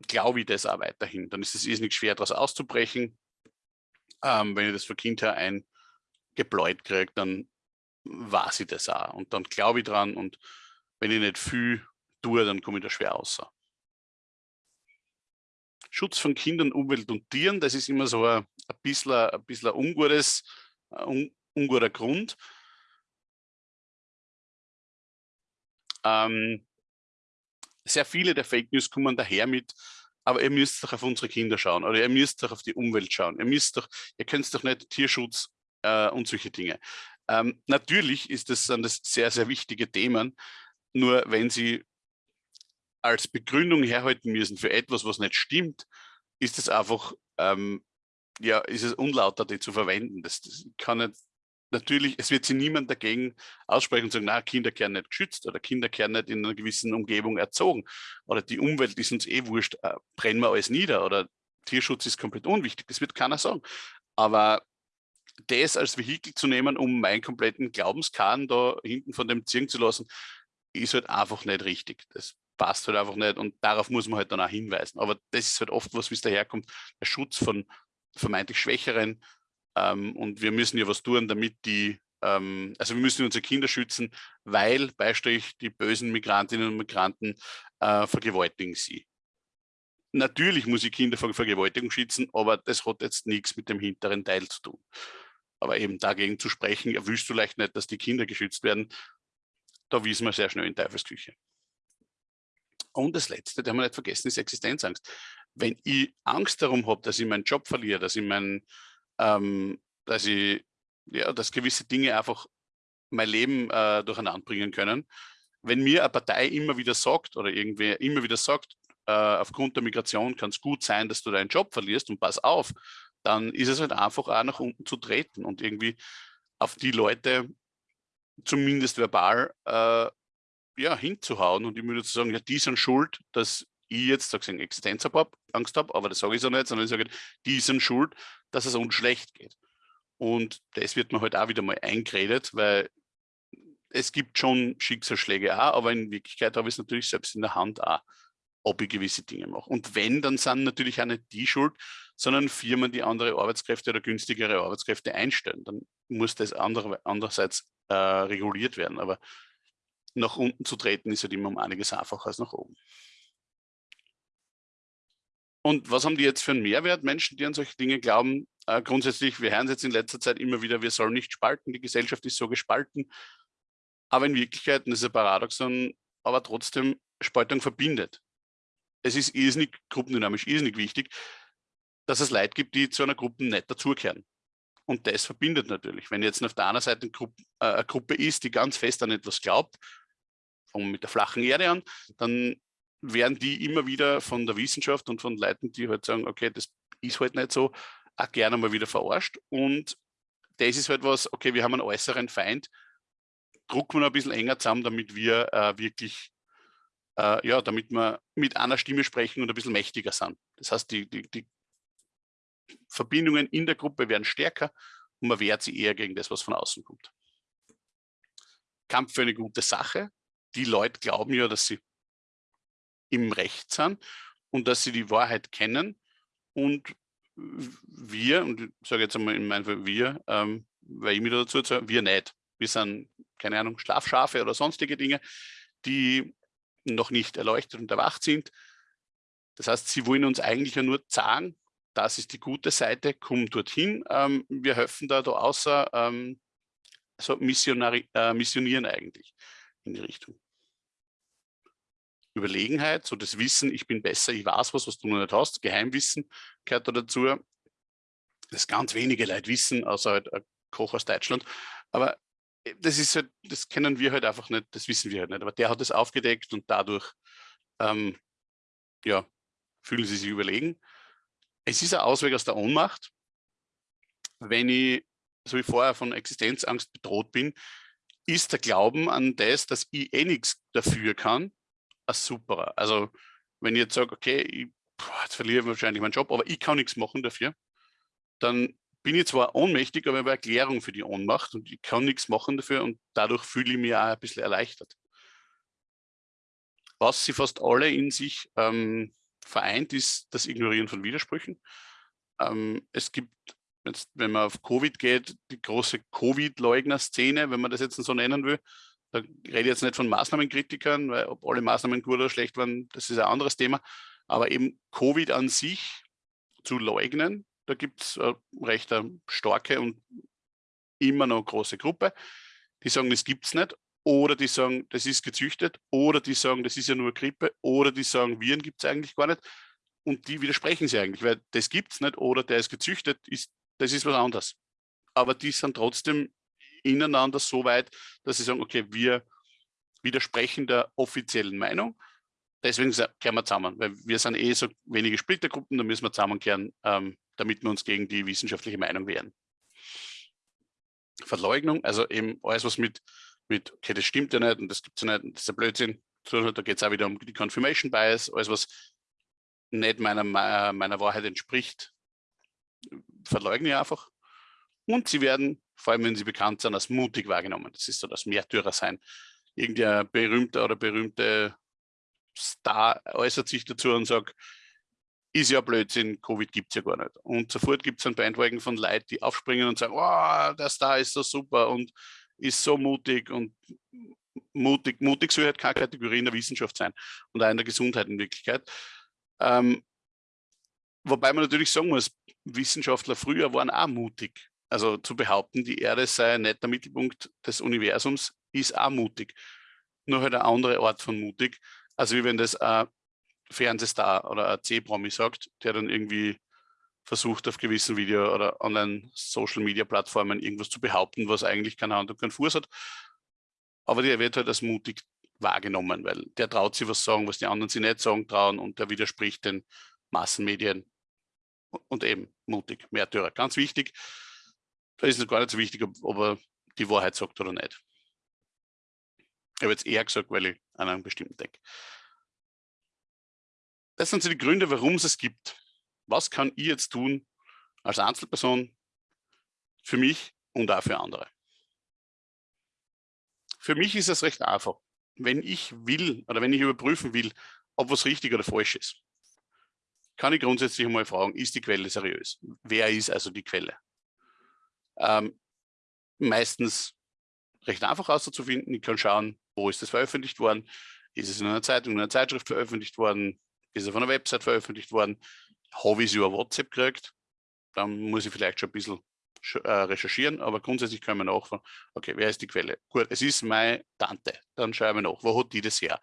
glaube ich das auch weiterhin. Dann ist es irrsinnig schwer, daraus auszubrechen. Ähm, wenn ich das von Kind her eingebläut kriege, dann weiß ich das auch. Und dann glaube ich dran und wenn ich nicht viel tue, dann komme ich da schwer raus. Schutz von Kindern, Umwelt und Tieren, das ist immer so ein, ein bisschen ein, bisschen ungutes, ein unguter Grund. Ähm, sehr viele der Fake News kommen daher mit, aber ihr müsst doch auf unsere Kinder schauen oder ihr müsst doch auf die Umwelt schauen. Ihr müsst doch, ihr könnt doch nicht Tierschutz äh, und solche Dinge. Ähm, natürlich ist das, sind das sehr, sehr wichtige Themen, nur wenn sie als Begründung herhalten müssen für etwas, was nicht stimmt, ist es einfach, ähm, ja, ist es unlauter, die zu verwenden. Das, das kann nicht, natürlich, es wird sich niemand dagegen aussprechen und sagen, na, Kinder werden nicht geschützt oder Kinder werden nicht in einer gewissen Umgebung erzogen oder die Umwelt ist uns eh wurscht, äh, brennen wir alles nieder oder Tierschutz ist komplett unwichtig. Das wird keiner sagen. Aber das als Vehikel zu nehmen, um meinen kompletten Glaubenskahn da hinten von dem ziehen zu lassen, ist halt einfach nicht richtig. Das passt halt einfach nicht und darauf muss man halt dann auch hinweisen. Aber das ist halt oft was, wie es daherkommt, der Schutz von vermeintlich Schwächeren ähm, und wir müssen ja was tun, damit die, ähm, also wir müssen unsere Kinder schützen, weil Beistrich die bösen Migrantinnen und Migranten äh, vergewaltigen sie. Natürlich muss ich Kinder vor Vergewaltigung schützen, aber das hat jetzt nichts mit dem hinteren Teil zu tun. Aber eben dagegen zu sprechen, willst du leicht nicht, dass die Kinder geschützt werden, da wissen wir sehr schnell in Teufelsküche. Und das Letzte, das haben wir nicht vergessen, ist Existenzangst. Wenn ich Angst darum habe, dass ich meinen Job verliere, dass ich mein, ähm, dass ich, ja, dass gewisse Dinge einfach mein Leben äh, durcheinander bringen können. Wenn mir eine Partei immer wieder sagt oder irgendwer immer wieder sagt, äh, aufgrund der Migration kann es gut sein, dass du deinen Job verlierst und pass auf, dann ist es halt einfach auch nach unten zu treten und irgendwie auf die Leute zumindest verbal äh, ja, hinzuhauen und immer zu sagen, ja, die sind schuld, dass ich jetzt sag ich, Existenzangst habe, aber das sage ich so nicht, sondern ich sage, die sind schuld, dass es uns schlecht geht. Und das wird mir halt auch wieder mal eingeredet, weil es gibt schon Schicksalsschläge auch, aber in Wirklichkeit habe ich es natürlich selbst in der Hand auch, ob ich gewisse Dinge mache. Und wenn, dann sind natürlich auch nicht die schuld, sondern Firmen, die andere Arbeitskräfte oder günstigere Arbeitskräfte einstellen. Dann muss das andere, andererseits äh, reguliert werden. Aber nach unten zu treten ist halt immer um einiges einfacher als nach oben. Und was haben die jetzt für einen Mehrwert, Menschen, die an solche Dinge glauben? Äh, grundsätzlich, wir hören es jetzt in letzter Zeit immer wieder, wir sollen nicht spalten, die Gesellschaft ist so gespalten. Aber in Wirklichkeit, das ist ein Paradoxon, aber trotzdem, Spaltung verbindet. Es ist irrsinnig gruppendynamisch, irrsinnig wichtig, dass es Leute gibt, die zu einer Gruppe nicht dazugehören. Und das verbindet natürlich. Wenn jetzt auf der anderen Seite eine Gruppe, äh, eine Gruppe ist, die ganz fest an etwas glaubt, fangen mit der flachen Erde an, dann werden die immer wieder von der Wissenschaft und von Leuten, die halt sagen, okay, das ist halt nicht so, auch gerne mal wieder verarscht. Und das ist halt was, okay, wir haben einen äußeren Feind, drucken wir ein bisschen enger zusammen, damit wir äh, wirklich, äh, ja, damit wir mit einer Stimme sprechen und ein bisschen mächtiger sind. Das heißt, die, die, die Verbindungen in der Gruppe werden stärker und man wehrt sie eher gegen das, was von außen kommt. Kampf für eine gute Sache. Die Leute glauben ja, dass sie im Recht sind und dass sie die Wahrheit kennen. Und wir, und ich sage jetzt einmal in meinem Fall wir, ähm, weil ich mich dazu sage, wir nicht. Wir sind, keine Ahnung, Schlafschafe oder sonstige Dinge, die noch nicht erleuchtet und erwacht sind. Das heißt, sie wollen uns eigentlich ja nur sagen, das ist die gute Seite, komm dorthin. Ähm, wir helfen da, da außer ähm, so äh, missionieren eigentlich in die Richtung. Überlegenheit, so das Wissen, ich bin besser, ich weiß was, was du noch nicht hast, Geheimwissen gehört da dazu. Das ganz wenige Leute wissen, außer halt ein Koch aus Deutschland. Aber äh, das ist halt, das kennen wir halt einfach nicht, das wissen wir halt nicht. Aber der hat es aufgedeckt und dadurch ähm, ja, fühlen sie sich überlegen. Es ist ein Ausweg aus der Ohnmacht. Wenn ich, so wie vorher, von Existenzangst bedroht bin, ist der Glauben an das, dass ich eh nichts dafür kann, ein superer. Also wenn ich jetzt sage, okay, ich, boah, jetzt verliere ich wahrscheinlich meinen Job, aber ich kann nichts machen dafür, dann bin ich zwar ohnmächtig, aber ich habe Erklärung für die Ohnmacht und ich kann nichts machen dafür und dadurch fühle ich mich auch ein bisschen erleichtert. Was sie fast alle in sich ähm, vereint ist das Ignorieren von Widersprüchen. Ähm, es gibt, jetzt, wenn man auf Covid geht, die große Covid-Leugner-Szene, wenn man das jetzt so nennen will. Da rede ich jetzt nicht von Maßnahmenkritikern, weil ob alle Maßnahmen gut oder schlecht waren, das ist ein anderes Thema. Aber eben Covid an sich zu leugnen, da gibt es eine recht starke und immer noch große Gruppe, die sagen, das gibt es nicht oder die sagen, das ist gezüchtet, oder die sagen, das ist ja nur Grippe, oder die sagen, Viren gibt es eigentlich gar nicht. und die widersprechen sie eigentlich, weil das gibt es nicht oder der ist gezüchtet, ist, das ist was anderes. Aber die sind trotzdem ineinander so weit, dass sie sagen, okay, wir widersprechen der offiziellen Meinung, deswegen kehren wir zusammen, weil wir sind eh so wenige Splittergruppen, da müssen wir zusammenkehren, ähm, damit wir uns gegen die wissenschaftliche Meinung wehren. Verleugnung, also eben alles, was mit, mit okay, das stimmt ja nicht und das gibt es ja nicht, das ist ja Blödsinn, da geht es auch wieder um die Confirmation Bias, alles, was nicht meiner, meiner Wahrheit entspricht, verleugne ich einfach. Und sie werden, vor allem wenn sie bekannt sind, als mutig wahrgenommen. Das ist so das Märtyrer sein. Irgendein berühmter oder berühmte Star äußert sich dazu und sagt, ist ja Blödsinn, Covid gibt es ja gar nicht. Und sofort gibt es ein Bandwagon von Leuten, die aufspringen und sagen, oh, der Star ist so super und ist so mutig und mutig. Mutig soll halt keine Kategorie in der Wissenschaft sein und auch in der Gesundheit in Wirklichkeit. Ähm, wobei man natürlich sagen muss, Wissenschaftler früher waren auch mutig. Also zu behaupten, die Erde sei nicht der Mittelpunkt des Universums, ist auch mutig. Nur halt eine andere Art von mutig. Also wie wenn das ein Fernsehstar oder ein C-Promi sagt, der dann irgendwie versucht auf gewissen Video- oder Online-Social-Media-Plattformen irgendwas zu behaupten, was eigentlich keine Hand und keinen Fuß hat. Aber der wird halt als mutig wahrgenommen, weil der traut sich was sagen, was die anderen sich nicht sagen trauen und der widerspricht den Massenmedien und eben mutig, Märtyrer. Ganz wichtig, da ist es gar nicht so wichtig, ob, ob er die Wahrheit sagt oder nicht. Ich habe jetzt eher gesagt, weil ich an einen bestimmten denke. Das sind so die Gründe, warum es es gibt. Was kann ich jetzt tun als Einzelperson für mich und auch für andere? Für mich ist es recht einfach wenn ich will oder wenn ich überprüfen will, ob was richtig oder falsch ist, kann ich grundsätzlich einmal fragen, ist die Quelle seriös? Wer ist also die Quelle? Ähm, meistens recht einfach auszufinden. Ich kann schauen, wo ist das veröffentlicht worden? Ist es in einer Zeitung, in einer Zeitschrift veröffentlicht worden? Ist es auf einer Website veröffentlicht worden? Habe ich es über WhatsApp gekriegt? Dann muss ich vielleicht schon ein bisschen äh, recherchieren, aber grundsätzlich können wir nachfragen, okay, wer ist die Quelle? Gut, es ist meine Tante, dann schauen wir nach, wo hat die das her?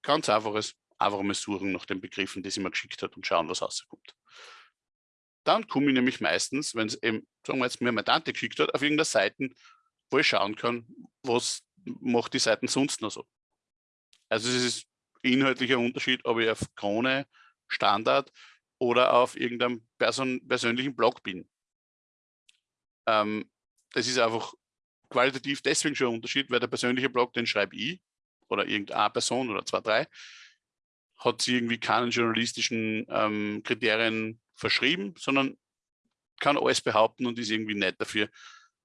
Ganz einfaches, einfach mal suchen nach den Begriffen, die sie mir geschickt hat und schauen, was rauskommt. Dann komme ich nämlich meistens, wenn es eben, sagen wir jetzt, mir meine Tante geschickt hat, auf irgendeiner Seite, wo ich schauen kann, was macht die Seiten sonst noch so. Also es ist inhaltlicher Unterschied, ob ich auf Krone, Standard oder auf irgendeinem Person, persönlichen Blog bin. Ähm, das ist einfach qualitativ deswegen schon ein Unterschied, weil der persönliche Blog, den schreibe ich oder irgendeine Person oder zwei, drei, hat sie irgendwie keinen journalistischen ähm, Kriterien verschrieben, sondern kann alles behaupten und ist irgendwie nicht dafür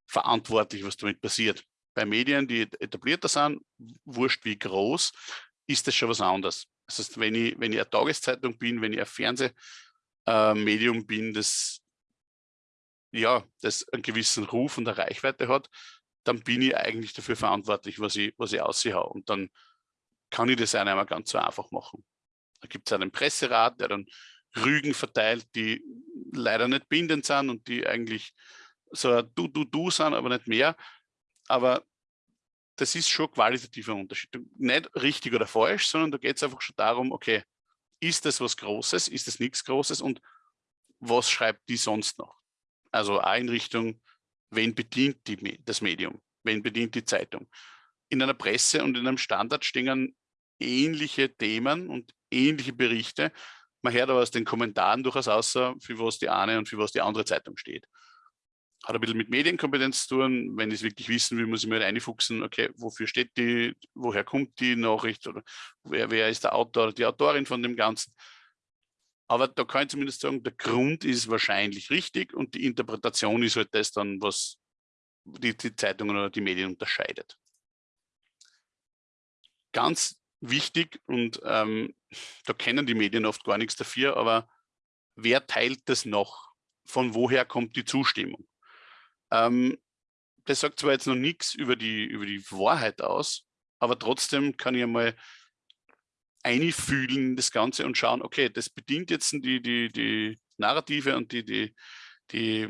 verantwortlich, was damit passiert. Bei Medien, die etablierter sind, wurscht wie groß, ist das schon was anderes. Das heißt, wenn ich, wenn ich eine Tageszeitung bin, wenn ich ein Fernsehmedium äh, bin, das ja, das einen gewissen Ruf und eine Reichweite hat, dann bin ich eigentlich dafür verantwortlich, was ich, was ich aussehe. Und dann kann ich das auch nicht mehr ganz so einfach machen. Da gibt es einen Presserat, der dann Rügen verteilt, die leider nicht bindend sind und die eigentlich so ein Du-Du-Du sind, aber nicht mehr. Aber das ist schon qualitativer Unterschied. Nicht richtig oder falsch, sondern da geht es einfach schon darum, okay, ist das was Großes, ist das nichts Großes und was schreibt die sonst noch? Also Einrichtung, wen bedient die, das Medium, wen bedient die Zeitung. In einer Presse und in einem Standard stehen ähnliche Themen und ähnliche Berichte. Man hört aber aus den Kommentaren durchaus außer, für was die eine und für was die andere Zeitung steht. Hat ein bisschen mit Medienkompetenz zu tun. Wenn ich es wirklich wissen will, muss ich mir halt einfuchsen, okay, wofür steht die, woher kommt die Nachricht oder wer, wer ist der Autor oder die Autorin von dem Ganzen. Aber da kann ich zumindest sagen, der Grund ist wahrscheinlich richtig und die Interpretation ist halt das dann, was die, die Zeitungen oder die Medien unterscheidet. Ganz wichtig und ähm, da kennen die Medien oft gar nichts dafür, aber wer teilt das noch? Von woher kommt die Zustimmung? Ähm, das sagt zwar jetzt noch nichts über die, über die Wahrheit aus, aber trotzdem kann ich einmal einfühlen das Ganze und schauen, okay, das bedient jetzt die, die, die Narrative und die, die, die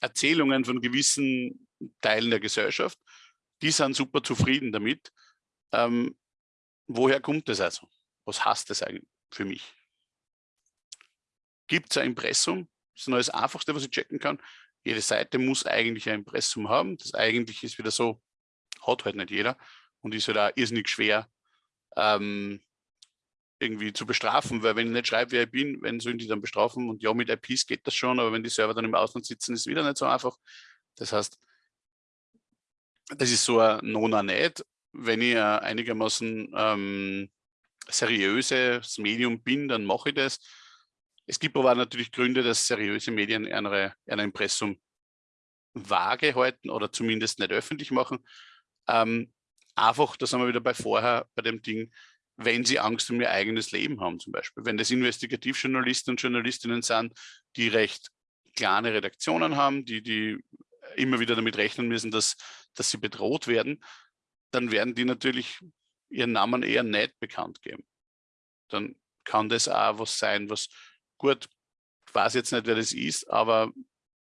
Erzählungen von gewissen Teilen der Gesellschaft. Die sind super zufrieden damit. Ähm, woher kommt das also? Was heißt das eigentlich für mich? gibt es ein Impressum, das ist nur das Einfachste, was ich checken kann. Jede Seite muss eigentlich ein Impressum haben. Das eigentlich ist wieder so, hat halt nicht jeder und ist halt auch irrsinnig schwer ähm, irgendwie zu bestrafen, weil wenn ich nicht schreibe, wer ich bin, wenn sollen die dann bestrafen und ja, mit IPs geht das schon, aber wenn die Server dann im Ausland sitzen, ist es wieder nicht so einfach. Das heißt, das ist so ein Nona nicht. Wenn ich einigermaßen ähm, seriöses Medium bin, dann mache ich das. Es gibt aber natürlich Gründe, dass seriöse Medien ein Impressum vage halten oder zumindest nicht öffentlich machen. Ähm, einfach, da sind wir wieder bei vorher, bei dem Ding, wenn sie Angst um ihr eigenes Leben haben zum Beispiel. Wenn das Investigativjournalisten und Journalistinnen sind, die recht kleine Redaktionen haben, die, die immer wieder damit rechnen müssen, dass, dass sie bedroht werden, dann werden die natürlich ihren Namen eher nicht bekannt geben. Dann kann das auch was sein, was gut, ich weiß jetzt nicht, wer das ist, aber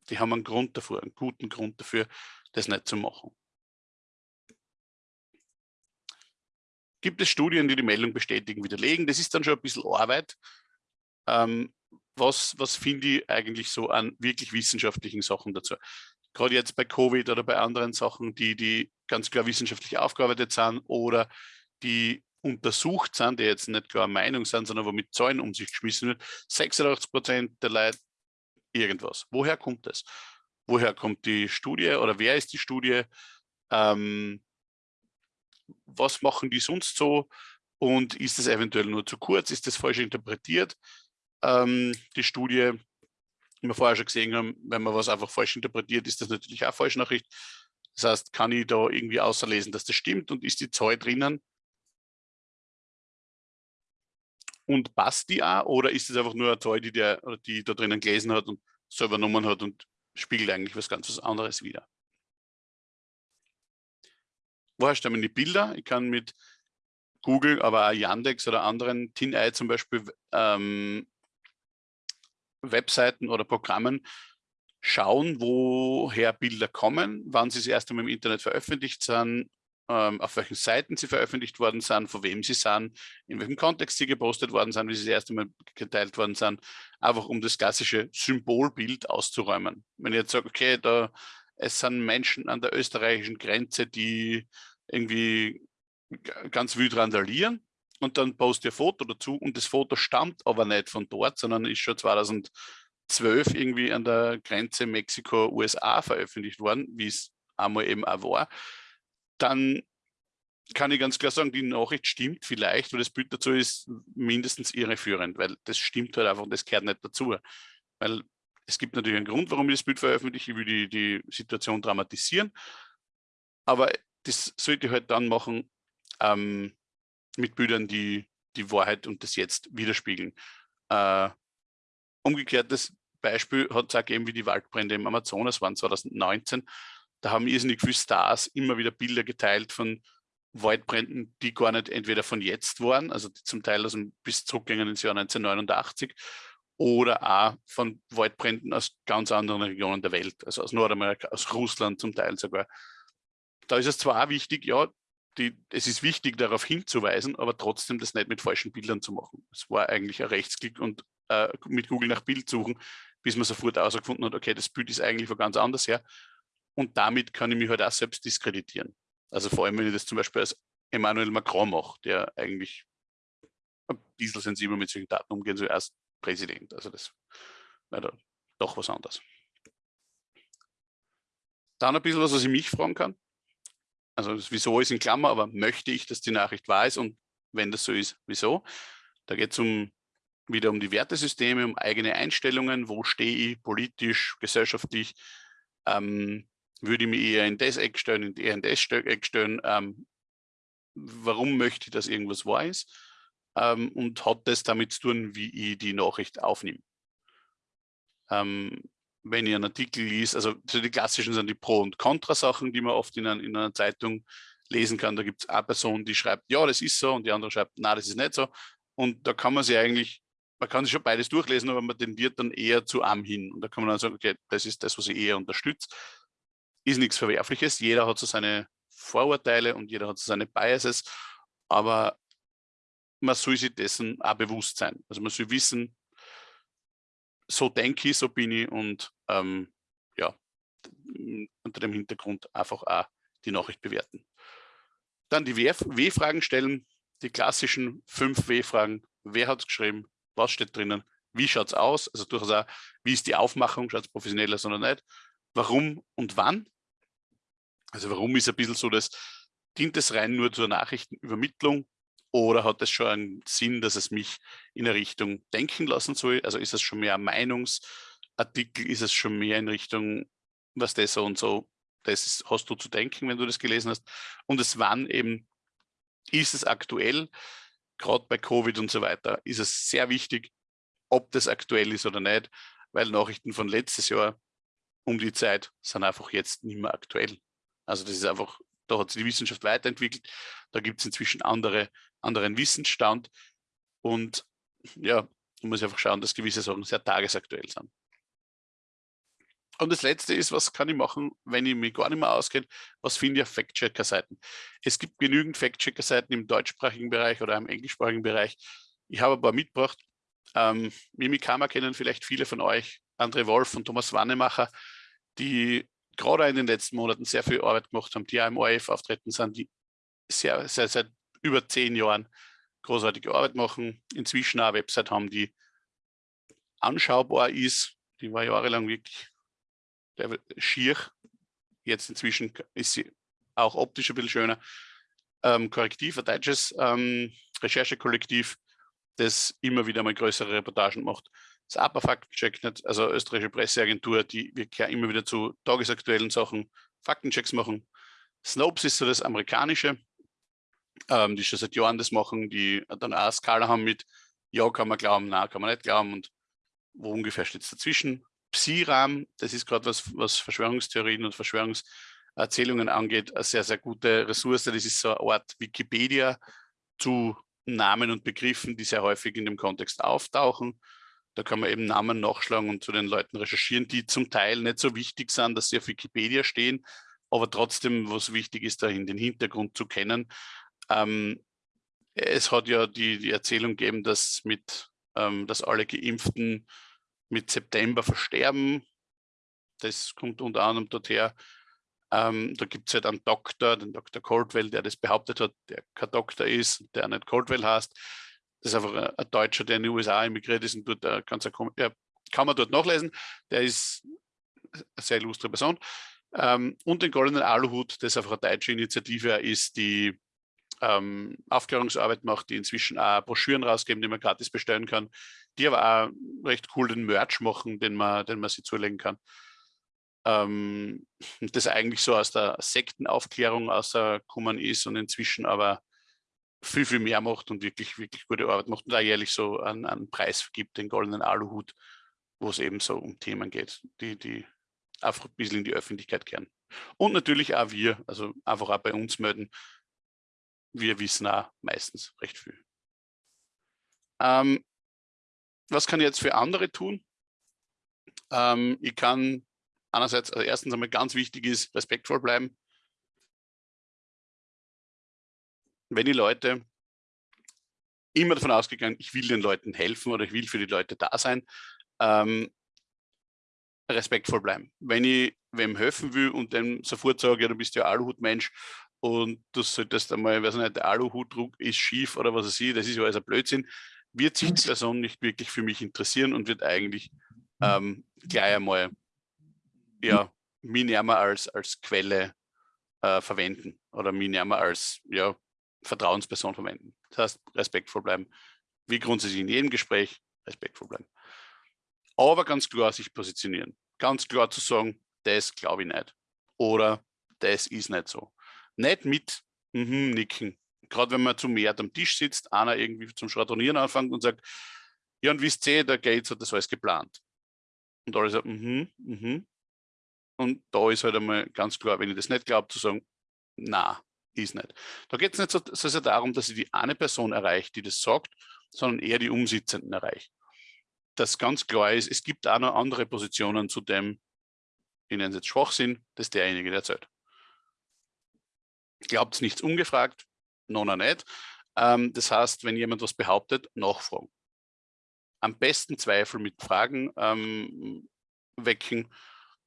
die haben einen Grund dafür, einen guten Grund dafür, das nicht zu machen. Gibt es Studien, die die Meldung bestätigen, widerlegen? Das ist dann schon ein bisschen Arbeit. Ähm, was, was finde ich eigentlich so an wirklich wissenschaftlichen Sachen dazu? Gerade jetzt bei Covid oder bei anderen Sachen, die, die ganz klar wissenschaftlich aufgearbeitet sind oder die untersucht sind, die jetzt nicht klar Meinung sind, sondern wo mit Zahlen um sich geschmissen wird, 86 Prozent der Leute irgendwas. Woher kommt das? Woher kommt die Studie oder wer ist die Studie? Ähm, was machen die sonst so und ist es eventuell nur zu kurz, ist das falsch interpretiert? Ähm, die Studie, wie wir vorher schon gesehen haben, wenn man was einfach falsch interpretiert, ist das natürlich auch Falschnachricht. Das heißt, kann ich da irgendwie außerlesen, dass das stimmt und ist die Zahl drinnen? Und passt die auch oder ist es einfach nur eine Zahl, die der die da drinnen gelesen hat und selber genommen hat und spiegelt eigentlich was ganz was anderes wieder? Woher stammen die Bilder? Ich kann mit Google, aber auch Yandex oder anderen TinEye zum Beispiel ähm, Webseiten oder Programmen schauen, woher Bilder kommen, wann sie das erste Mal im Internet veröffentlicht sind, ähm, auf welchen Seiten sie veröffentlicht worden sind, von wem sie sind, in welchem Kontext sie gepostet worden sind, wie sie das erste Mal geteilt worden sind, einfach um das klassische Symbolbild auszuräumen. Wenn ich jetzt sage, okay, da es sind Menschen an der österreichischen Grenze, die irgendwie ganz wild randalieren und dann poste ein Foto dazu und das Foto stammt aber nicht von dort, sondern ist schon 2012 irgendwie an der Grenze Mexiko-USA veröffentlicht worden, wie es einmal eben auch war, dann kann ich ganz klar sagen, die Nachricht stimmt vielleicht, weil das Bild dazu ist mindestens irreführend, weil das stimmt halt einfach und das gehört nicht dazu. Weil es gibt natürlich einen Grund, warum ich das Bild veröffentliche, ich will die, die Situation dramatisieren, aber das sollte ich halt dann machen ähm, mit Bildern, die die Wahrheit und das Jetzt widerspiegeln. Äh, umgekehrtes Beispiel hat es auch gegeben, wie die Waldbrände im Amazonas waren 2019. Da haben irrsinnig viele Stars immer wieder Bilder geteilt von Waldbränden, die gar nicht entweder von jetzt waren, also zum Teil aus dem, bis zurückgingen ins Jahr 1989, oder auch von Waldbränden aus ganz anderen Regionen der Welt, also aus Nordamerika, aus Russland zum Teil sogar. Da ist es zwar auch wichtig, ja, die, es ist wichtig, darauf hinzuweisen, aber trotzdem das nicht mit falschen Bildern zu machen. Es war eigentlich ein Rechtsklick und äh, mit Google nach Bild suchen, bis man sofort herausgefunden hat, okay, das Bild ist eigentlich von ganz anders her. Und damit kann ich mich halt auch selbst diskreditieren. Also vor allem, wenn ich das zum Beispiel als Emmanuel Macron mache, der eigentlich ein bisschen sensibel mit solchen Daten umgehen soll, als Präsident. Also das wäre doch was anderes. Dann ein bisschen was, was ich mich fragen kann. Also das Wieso ist in Klammer, aber möchte ich, dass die Nachricht wahr ist und wenn das so ist, wieso? Da geht es um, wieder um die Wertesysteme, um eigene Einstellungen, wo stehe ich politisch, gesellschaftlich, ähm, würde ich mich eher in das Eck stellen, eher in das Eck stellen, ähm, warum möchte ich, dass irgendwas ist ähm, und hat das damit zu tun, wie ich die Nachricht aufnehme. Ähm, wenn ich einen Artikel liest, also die klassischen sind die Pro- und Contra-Sachen, die man oft in, ein, in, einer Zeitung lesen kann. Da gibt es eine Person, die schreibt, ja, das ist so, und die andere schreibt, na, das ist nicht so. Und da kann man sich eigentlich, man kann sich schon beides durchlesen, aber man tendiert dann eher zu am hin. Und da kann man dann sagen, okay, das ist das, was ich eher unterstütze. Ist nichts Verwerfliches. Jeder hat so seine Vorurteile und jeder hat so seine Biases. Aber man soll sich dessen auch bewusst sein. Also man soll wissen, so denke ich, so bin ich und ähm, ja, unter dem Hintergrund einfach auch die Nachricht bewerten. Dann die W-Fragen stellen, die klassischen fünf W-Fragen. Wer hat es geschrieben? Was steht drinnen? Wie schaut es aus? Also durchaus auch, wie ist die Aufmachung? Schaut es professionell aus oder nicht? Warum und wann? Also warum ist ein bisschen so, dass dient es rein nur zur Nachrichtenübermittlung oder hat es schon einen Sinn, dass es mich in eine Richtung denken lassen soll? Also ist es schon mehr ein Meinungsartikel, ist es schon mehr in Richtung, was das so und so, das ist, hast du zu denken, wenn du das gelesen hast. Und es wann eben, ist es aktuell, gerade bei Covid und so weiter, ist es sehr wichtig, ob das aktuell ist oder nicht, weil Nachrichten von letztes Jahr um die Zeit sind einfach jetzt nicht mehr aktuell. Also das ist einfach, da hat sich die Wissenschaft weiterentwickelt, da gibt es inzwischen andere, anderen Wissensstand und ja, man muss einfach schauen, dass gewisse Sachen sehr tagesaktuell sind. Und das letzte ist, was kann ich machen, wenn ich mich gar nicht mehr auskenne? Was finde ich auf Fact-Checker-Seiten? Es gibt genügend Fact-Checker-Seiten im deutschsprachigen Bereich oder im englischsprachigen Bereich. Ich habe ein paar mitgebracht. Ähm, Mimikama kennen vielleicht viele von euch, André Wolf und Thomas Wannemacher, die gerade in den letzten Monaten sehr viel Arbeit gemacht haben, die ja im ORF auftreten sind, die sehr, sehr, seit über zehn Jahren großartige Arbeit machen, inzwischen auch eine Website haben, die anschaubar ist, die war jahrelang wirklich schier, jetzt inzwischen ist sie auch optisch ein bisschen schöner. Ähm, Korrektiv, ein deutsches ähm, Recherchekollektiv, das immer wieder mal größere Reportagen macht. Das APA Faktencheck, also österreichische Presseagentur, die wir immer wieder zu tagesaktuellen Sachen Faktenchecks machen. Snopes ist so das amerikanische, ähm, die schon seit Jahren das machen, die dann auch eine Skala haben mit ja, kann man glauben, na, kann man nicht glauben und wo ungefähr steht es dazwischen. Psi-RAM, das ist gerade was, was Verschwörungstheorien und Verschwörungserzählungen angeht, eine sehr, sehr gute Ressource. Das ist so eine Art Wikipedia zu Namen und Begriffen, die sehr häufig in dem Kontext auftauchen. Da kann man eben Namen nachschlagen und zu den Leuten recherchieren, die zum Teil nicht so wichtig sind, dass sie auf Wikipedia stehen, aber trotzdem, was wichtig ist, dahin den Hintergrund zu kennen. Ähm, es hat ja die, die Erzählung gegeben, dass, mit, ähm, dass alle Geimpften mit September versterben. Das kommt unter anderem dorther. Ähm, da gibt es halt einen Doktor, den Dr. Coldwell, der das behauptet hat, der kein Doktor ist, der nicht Coldwell heißt. Das ist einfach ein, Deutscher, der in die USA emigriert ist und dort äh, ganz, ja, kann man dort nachlesen. Der ist eine sehr illustre Person. Ähm, und den Goldenen Aluhut, das einfach eine deutsche Initiative ist, die ähm, Aufklärungsarbeit macht, die inzwischen auch Broschüren rausgeben, die man gratis bestellen kann, die aber auch recht cool den Merch machen, den man, den man sich zulegen kann. Ähm, <laughs> das eigentlich so aus der Sektenaufklärung rausgekommen ist und inzwischen aber viel, viel mehr macht und wirklich, wirklich gute Arbeit macht und da jährlich so einen, einen Preis gibt, den goldenen Aluhut, wo es eben so um Themen geht, die, die einfach ein bisschen in die Öffentlichkeit kehren. Und natürlich auch wir, also einfach auch bei uns melden, wir wissen auch meistens recht viel. Ähm, was kann ich jetzt für andere tun? Ähm, ich kann einerseits, also erstens einmal ganz wichtig ist, respektvoll bleiben. Wenn die Leute immer davon ausgegangen, ich will den Leuten helfen oder ich will für die Leute da sein, ähm, respektvoll bleiben. Wenn ich wem helfen will und dem sofort sage, ja, du bist ja Aluhutmensch und du solltest einmal, weiß nicht, der Aluhutdruck ist schief oder was weiß ich, das ist ja alles ein Blödsinn, wird sich die Person nicht wirklich für mich interessieren und wird eigentlich ähm, gleich einmal ja, mich näher als, als Quelle äh, verwenden oder mich näher als ja, Vertrauensperson verwenden. Das heißt, respektvoll bleiben. Wie grundsätzlich in jedem Gespräch, respektvoll bleiben. Aber ganz klar sich positionieren. Ganz klar zu sagen, das glaube ich nicht. Oder das ist nicht so nicht mit mhm, nicken. Gerade wenn man zu mehr am Tisch sitzt, einer irgendwie zum Schradronieren anfängt und sagt, ja und wisst ihr, der Gates hat das alles geplant. Und alle sagen, mhm, mhm. Und da ist halt einmal ganz klar, wenn ich das nicht glaube, zu sagen, na, ist nicht. Da geht es nicht so, so sehr darum, dass ich die eine Person erreicht, die das sagt, sondern eher die Umsitzenden erreicht. Das ganz klar ist, es gibt auch noch andere Positionen zu dem, ich nenne es jetzt Schwachsinn, das derjenige der erzählt. Glaubt nichts ungefragt, noch nicht. Ähm, das heißt, wenn jemand was behauptet, nachfragen. am besten Zweifel mit Fragen ähm, wecken,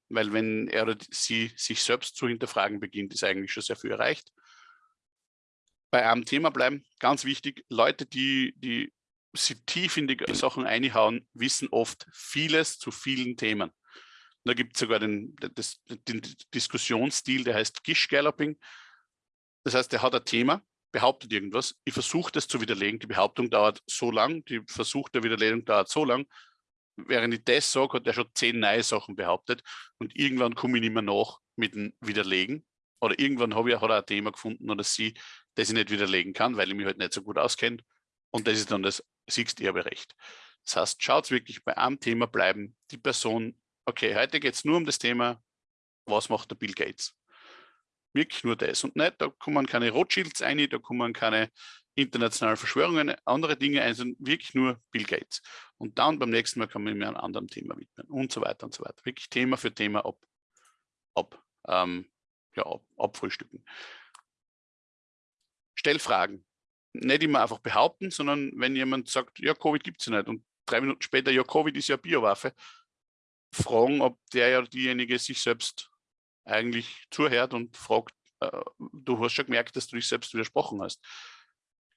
weil wenn er oder sie sich selbst zu hinterfragen beginnt, ist eigentlich schon sehr viel erreicht. Bei einem Thema bleiben, ganz wichtig, Leute, die, die sie tief in die Sachen einhauen, wissen oft vieles zu vielen Themen. Da gibt es sogar den, das, den Diskussionsstil, der heißt Gish Galloping. Das heißt, er hat ein Thema, behauptet irgendwas, ich versuche das zu widerlegen, die Behauptung dauert so lang, die Versuch der Widerlegung dauert so lang, während ich das sage, hat er schon zehn neue Sachen behauptet und irgendwann komme ich nicht mehr nach mit dem Widerlegen. Oder irgendwann habe ich, hat er ein Thema gefunden oder sie, das ich nicht widerlegen kann, weil ich mich halt nicht so gut auskenne. Und das ist dann das Siegsterberecht. Das heißt, schaut wirklich bei einem Thema bleiben, die Person, okay, heute geht es nur um das Thema, was macht der Bill Gates? Wirklich nur das und nicht, da kommen keine Rothschilds ein, da kommen keine internationalen Verschwörungen, andere Dinge ein, sondern wirklich nur Bill Gates. Und dann beim nächsten Mal kann man mir einem anderen Thema widmen und so weiter und so weiter. Wirklich Thema für Thema ab, ab, ähm, ja, ab, abfrühstücken. Stell Fragen nicht immer einfach behaupten, sondern wenn jemand sagt, ja, Covid gibt es ja nicht und drei Minuten später, ja, Covid ist ja Biowaffe, fragen, ob der oder diejenige sich selbst eigentlich zuhört und fragt, äh, du hast schon gemerkt, dass du dich selbst widersprochen hast.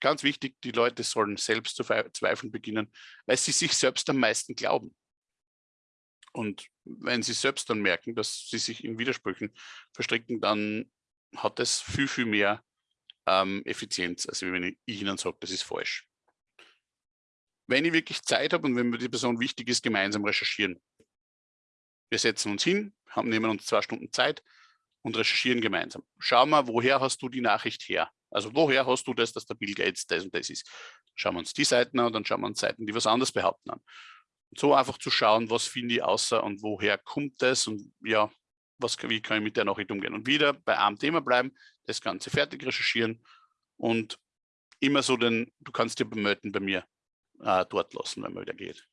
Ganz wichtig, die Leute sollen selbst zu zweifeln beginnen, weil sie sich selbst am meisten glauben. Und wenn sie selbst dann merken, dass sie sich in Widersprüchen verstricken, dann hat es viel, viel mehr ähm, Effizienz, also wenn ich Ihnen sage, das ist falsch. Wenn ich wirklich Zeit habe und wenn mir die Person wichtig ist, gemeinsam recherchieren. Wir setzen uns hin, haben, nehmen uns zwei Stunden Zeit und recherchieren gemeinsam. Schau mal, woher hast du die Nachricht her? Also woher hast du das, dass der Bill Gates das und das ist? Schauen wir uns die Seiten an und dann schauen wir uns Seiten, die was anderes behaupten an. Und so einfach zu schauen, was finde ich außer und woher kommt das und ja, was, wie kann ich mit der Nachricht umgehen? Und wieder bei einem Thema bleiben, das Ganze fertig recherchieren und immer so den, du kannst dir bemelden bei mir äh, dort lassen, wenn man wieder geht.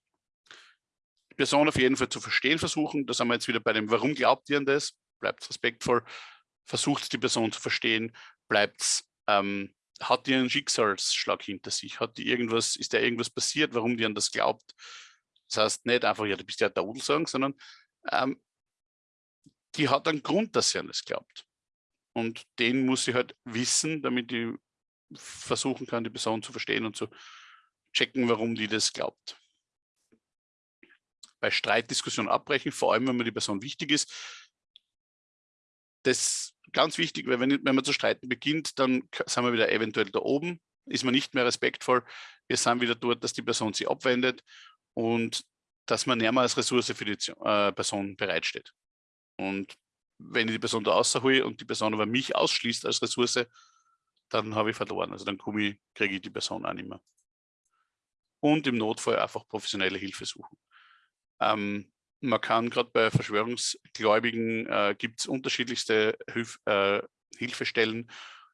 Die Person auf jeden Fall zu verstehen versuchen, da sind wir jetzt wieder bei dem, warum glaubt ihr an das? Bleibt respektvoll, versucht die Person zu verstehen, bleibt ähm, hat die einen Schicksalsschlag hinter sich? Hat die irgendwas, ist da irgendwas passiert, warum die an das glaubt? Das heißt nicht einfach, ja, du bist ja der Udel sagen, sondern ähm, die hat einen Grund, dass sie an das glaubt. Und den muss sie halt wissen, damit ich versuchen kann, die Person zu verstehen und zu checken, warum die das glaubt. Bei Streitdiskussionen abbrechen, vor allem wenn mir die Person wichtig ist. Das ist ganz wichtig, weil wenn, wenn man zu streiten beginnt, dann sind wir wieder eventuell da oben, ist man nicht mehr respektvoll. Wir sind wieder dort, dass die Person sie abwendet und dass man näher als Ressource für die äh, Person bereitsteht. Und wenn ich die Person da außerhole und die Person aber mich ausschließt als Ressource, dann habe ich verloren. Also dann kriege ich die Person auch nicht mehr. Und im Notfall einfach professionelle Hilfe suchen. Ähm, man kann gerade bei Verschwörungsgläubigen, äh, gibt es unterschiedlichste Hilf, äh, Hilfestellen,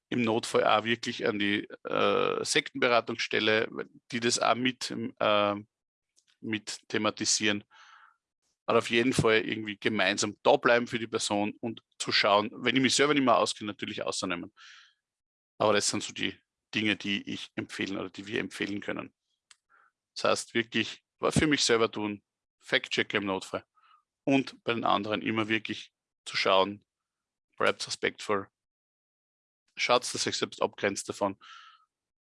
im Notfall auch wirklich an die äh, Sektenberatungsstelle, die das auch mit, äh, mit thematisieren aber auf jeden Fall irgendwie gemeinsam da bleiben für die Person und zu schauen, wenn ich mich selber nicht mehr auskenne, natürlich auszunehmen. Aber das sind so die Dinge, die ich empfehlen oder die wir empfehlen können. Das heißt wirklich, für mich selber tun, Fact-Check im Notfall und bei den anderen immer wirklich zu schauen, bleibt respektvoll, schaut, dass sich selbst abgrenzt davon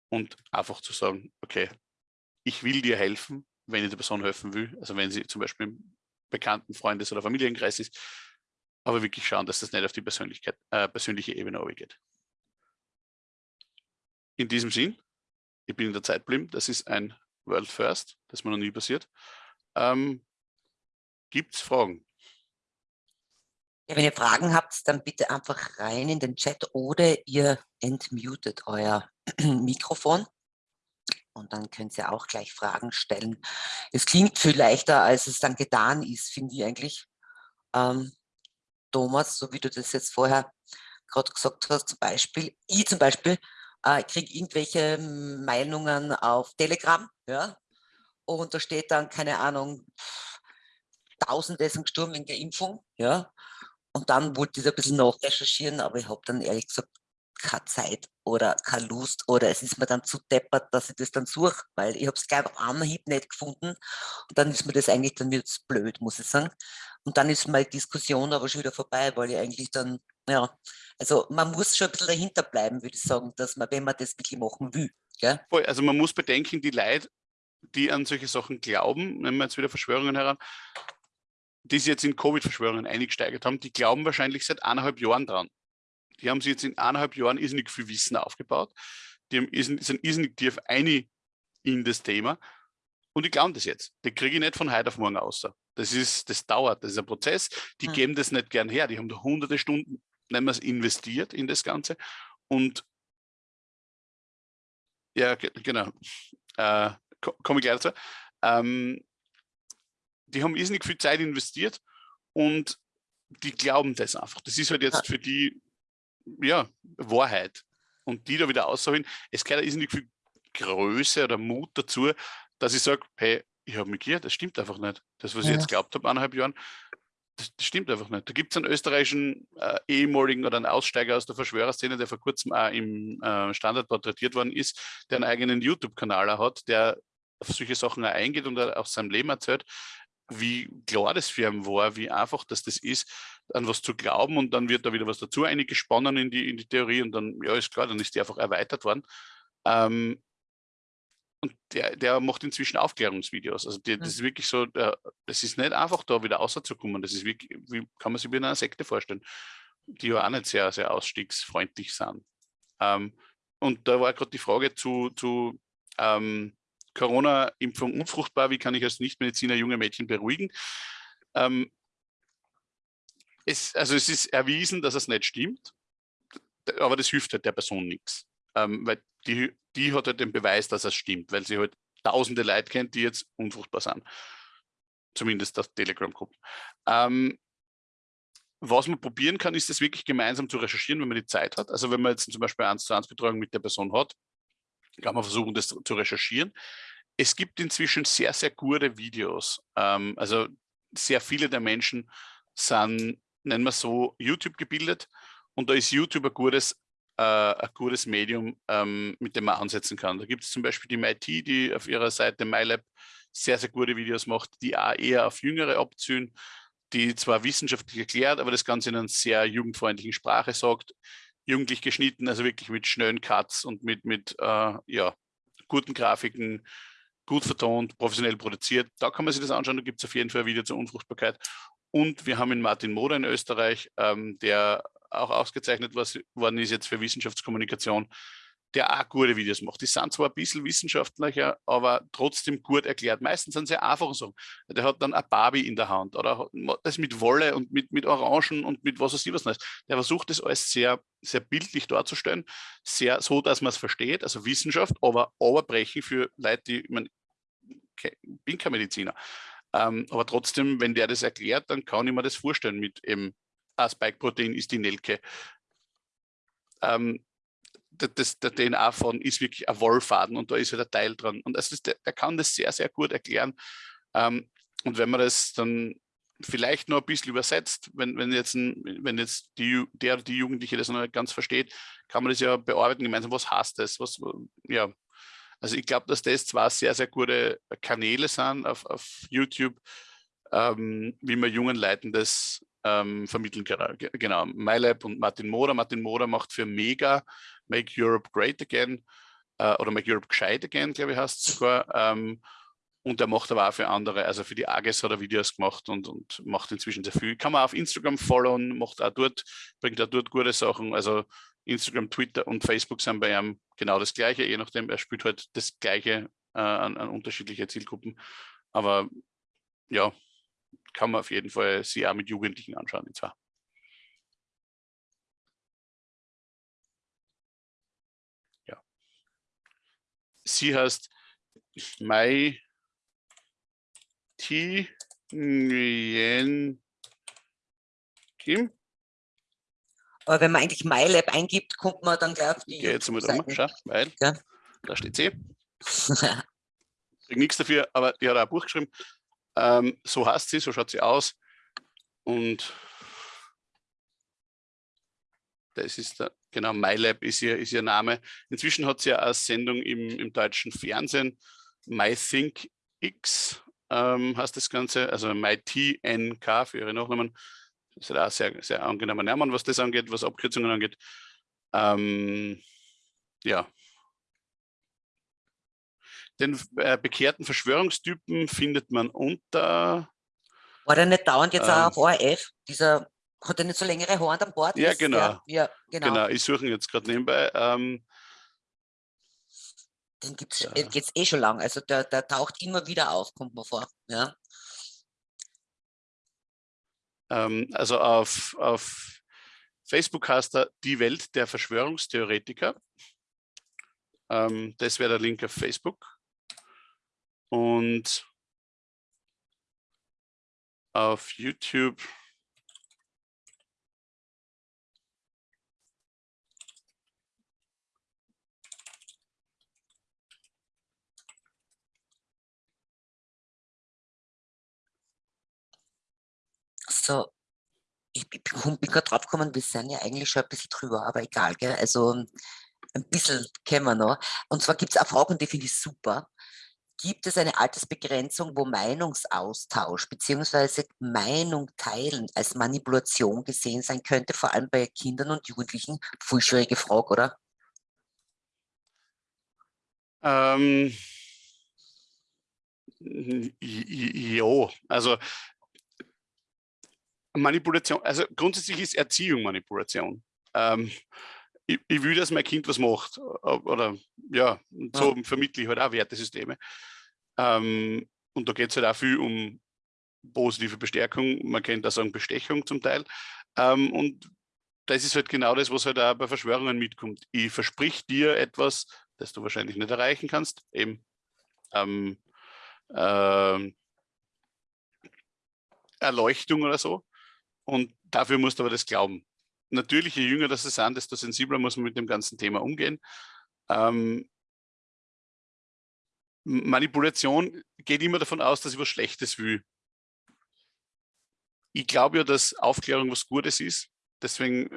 und einfach zu sagen, okay, ich will dir helfen, wenn ich der Person helfen will. Also wenn sie zum Beispiel bekannten Freundes- oder Familienkreis ist, aber wirklich schauen, dass das nicht auf die Persönlichkeit, äh, persönliche Ebene geht. In diesem Sinn, ich bin in der Zeit geblieben, das ist ein World First, das mir noch nie passiert. Ähm, Gibt es Fragen? Ja, wenn ihr Fragen habt, dann bitte einfach rein in den Chat oder ihr entmutet euer <clears throat> Mikrofon und dann könnt ihr auch gleich Fragen stellen. Es klingt viel leichter, als es dann getan ist, finde ich eigentlich. Ähm, Thomas, so wie du das jetzt vorher gerade gesagt hast, zum Beispiel, ich zum Beispiel äh, kriege irgendwelche Meinungen auf Telegram, ja, und da steht dann, keine Ahnung, Tausende sind gestorben wegen der Impfung, ja, und dann wollte ich ein bisschen nachrecherchieren, aber ich habe dann ehrlich gesagt keine Zeit oder keine Lust oder es ist mir dann zu deppert, dass ich das dann suche, weil ich habe es gleich auf Anhieb nicht gefunden und dann ist mir das eigentlich dann wieder blöd, muss ich sagen. Und dann ist meine Diskussion aber schon wieder vorbei, weil ich eigentlich dann, ja, also man muss schon ein bisschen dahinter bleiben, würde ich sagen, dass man, wenn man das wirklich machen will. Gell? Also man muss bedenken, die Leute, die an solche Sachen glauben, nehmen wir jetzt wieder Verschwörungen heran, die sich jetzt in Covid-Verschwörungen eingesteigert haben, die glauben wahrscheinlich seit eineinhalb Jahren dran. Die haben sich jetzt in eineinhalb Jahren irrsinnig viel Wissen aufgebaut. Die haben, sind irrsinnig tief einig in das Thema. Und die glauben das jetzt. Die kriege ich nicht von heute auf morgen aus. Das, ist, das dauert, das ist ein Prozess. Die hm. geben das nicht gern her. Die haben da hunderte Stunden, nennen wir es, investiert in das Ganze. Und ja, genau. Äh, Komme ich gleich dazu. Ähm, die haben irrsinnig viel Zeit investiert und die glauben das einfach. Das ist halt jetzt für die ja, Wahrheit. Und die da wieder aussagen, es gehört irrsinnig viel Größe oder Mut dazu, dass ich sage, hey, ich habe mich geirrt, das stimmt einfach nicht. Das, was ja. ich jetzt glaubt habe, eineinhalb Jahren, das, das, stimmt einfach nicht. Da gibt es einen österreichischen äh, ehemaligen oder einen Aussteiger aus der Verschwörerszene, der vor kurzem auch im äh, Standard porträtiert worden ist, der einen eigenen YouTube-Kanal hat, der auf solche Sachen auch eingeht und aus seinem Leben erzählt wie klar das für ihn war, wie einfach dass das ist, an was zu glauben und dann wird da wieder was dazu eingesponnen in die, in die Theorie und dann, ja, ist klar, dann ist die einfach erweitert worden. Ähm, und der, der macht inzwischen Aufklärungsvideos. Also die, das ist wirklich so, das ist nicht einfach da wieder rauszukommen. Das ist wirklich, wie kann man sich wie in einer Sekte vorstellen, die ja auch nicht sehr, sehr ausstiegsfreundlich sind. Ähm, und da war gerade die Frage zu, zu ähm, Corona-Impfung unfruchtbar, wie kann ich als Nichtmediziner junge Mädchen beruhigen? Ähm, es, also es ist erwiesen, dass es nicht stimmt, aber das hilft halt der Person nichts, ähm, weil die, die hat halt den Beweis, dass es stimmt, weil sie halt tausende Leute kennt, die jetzt unfruchtbar sind. Zumindest das Telegram-Gruppen. Ähm, was man probieren kann, ist es wirklich gemeinsam zu recherchieren, wenn man die Zeit hat. Also wenn man jetzt zum Beispiel eins zu eins Betreuung mit der Person hat, kann man versuchen, das zu recherchieren. Es gibt inzwischen sehr, sehr gute Videos. Ähm, also sehr viele der Menschen sind, nennen wir so, YouTube gebildet und da ist YouTube ein gutes, äh, ein gutes Medium, ähm, mit dem man ansetzen kann. Da gibt es zum Beispiel die MIT, die auf ihrer Seite MyLab sehr, sehr gute Videos macht, die auch eher auf Jüngere abziehen, die zwar wissenschaftlich erklärt, aber das Ganze in einer sehr jugendfreundlichen Sprache sagt, jugendlich geschnitten, also wirklich mit schnellen Cuts und mit, mit äh, ja, guten Grafiken, gut vertont, professionell produziert. Da kann man sich das anschauen, da gibt es auf jeden Fall ein Video zur Unfruchtbarkeit. Und wir haben in Martin Moder in Österreich, ähm, der auch ausgezeichnet worden ist jetzt für Wissenschaftskommunikation, der auch gute Videos macht. Die sind zwar ein bisschen wissenschaftlicher, aber trotzdem gut erklärt. Meistens sind sie einfache Sachen. Der hat dann eine Barbie in der Hand oder das mit Wolle und mit, mit Orangen und mit was weiß ich was Neues. Der versucht das alles sehr, sehr bildlich darzustellen, sehr so, dass man es versteht, also Wissenschaft, aber brechen für Leute, die, ich meine, bin kein Mediziner. Ähm, aber trotzdem, wenn der das erklärt, dann kann ich mir das vorstellen mit eben, ah, Spike-Protein ist die Nelke. Ähm, das, der DNA von ist wirklich ein Wollfaden und da ist halt der Teil dran. Und ist, der, der kann das sehr, sehr gut erklären. Ähm, und wenn man das dann vielleicht noch ein bisschen übersetzt, wenn, wenn jetzt, ein, wenn jetzt die, der die Jugendliche das noch nicht ganz versteht, kann man das ja bearbeiten gemeinsam. Was heißt das? Was, ja, also ich glaube, dass das zwar sehr, sehr gute Kanäle sind auf, auf YouTube, ähm, wie man jungen Leuten das ähm, vermitteln kann. Genau, MyLab und Martin Moder. Martin Moder macht für Mega Make Europe Great Again äh, oder Make Europe Gescheit Again, glaube ich, heißt es sogar. Ähm, und er macht aber auch für andere, also für die AGES hat er Videos gemacht und, und macht inzwischen sehr viel. Kann man auf Instagram followen, macht auch dort, bringt auch dort gute Sachen. Also Instagram, Twitter und Facebook sind bei ihm genau das Gleiche, je nachdem, er spielt halt das Gleiche äh, an, an unterschiedliche Zielgruppen. Aber ja, kann man auf jeden Fall sich auch mit Jugendlichen anschauen. Und zwar. Ja. Sie heißt Mai Ti Nguyen Kim. Aber wenn man eigentlich MyLab eingibt, kommt man dann gleich auf die. Geh jetzt mal um, schau, weil ja. da steht sie. <laughs> Krieg nichts dafür, aber die hat auch ein Buch geschrieben. Ähm, so heißt sie, so schaut sie aus. Und das ist der genau, MyLab ist ihr, ist ihr Name. Inzwischen hat sie ja eine Sendung im, im deutschen Fernsehen, MyThinkX ähm, heißt das Ganze, also MyTNK für ihre Nachnamen. Das ist auch sehr, sehr angenehmer Name, was das angeht, was Abkürzungen angeht. Ähm, ja. Den äh, bekehrten Verschwörungstypen findet man unter. War der nicht dauernd jetzt ähm, auch auf ORF? Dieser hat er nicht so längere Haare an Bord? Ja, genau. Der, ja, genau. Genau, ich suche ihn jetzt gerade nebenbei. Ähm, den gibt es ja. eh schon lang. Also der, der taucht immer wieder auf, kommt mir vor. Ja. Ähm, also auf, auf Facebook heißt er Die Welt der Verschwörungstheoretiker. Ähm, das wäre der Link auf Facebook. Und auf YouTube So, ich bin, bin gerade drauf gekommen, wir sind ja eigentlich schon ein bisschen drüber, aber egal, gell? also ein bisschen kennen wir noch. Und zwar gibt es auch Fragen, die finde ich super. Gibt es eine Altersbegrenzung, wo Meinungsaustausch bzw. Meinung teilen als Manipulation gesehen sein könnte, vor allem bei Kindern und Jugendlichen? Voll schwierige Frage, oder? Ähm, ja, also Manipulation, also grundsätzlich ist Erziehung Manipulation. Ähm, ich, ich, will, dass mein Kind was macht. Oder ja, so ja. vermittle ich halt auch Wertesysteme. Ähm, und da geht es halt auch viel um positive Bestärkung, man kennt da sagen Bestechung zum Teil. Ähm, und das ist halt genau das, was halt auch bei Verschwörungen mitkommt. Ich versprich dir etwas, das du wahrscheinlich nicht erreichen kannst, eben ähm, äh, Erleuchtung oder so. Und dafür musst du aber das glauben. Natürlich, je jünger das sind, desto sensibler muss man mit dem ganzen Thema umgehen. Ähm, Manipulation geht immer davon aus, dass ich was Schlechtes will. Ich glaube ja, dass Aufklärung was Gutes ist. Deswegen,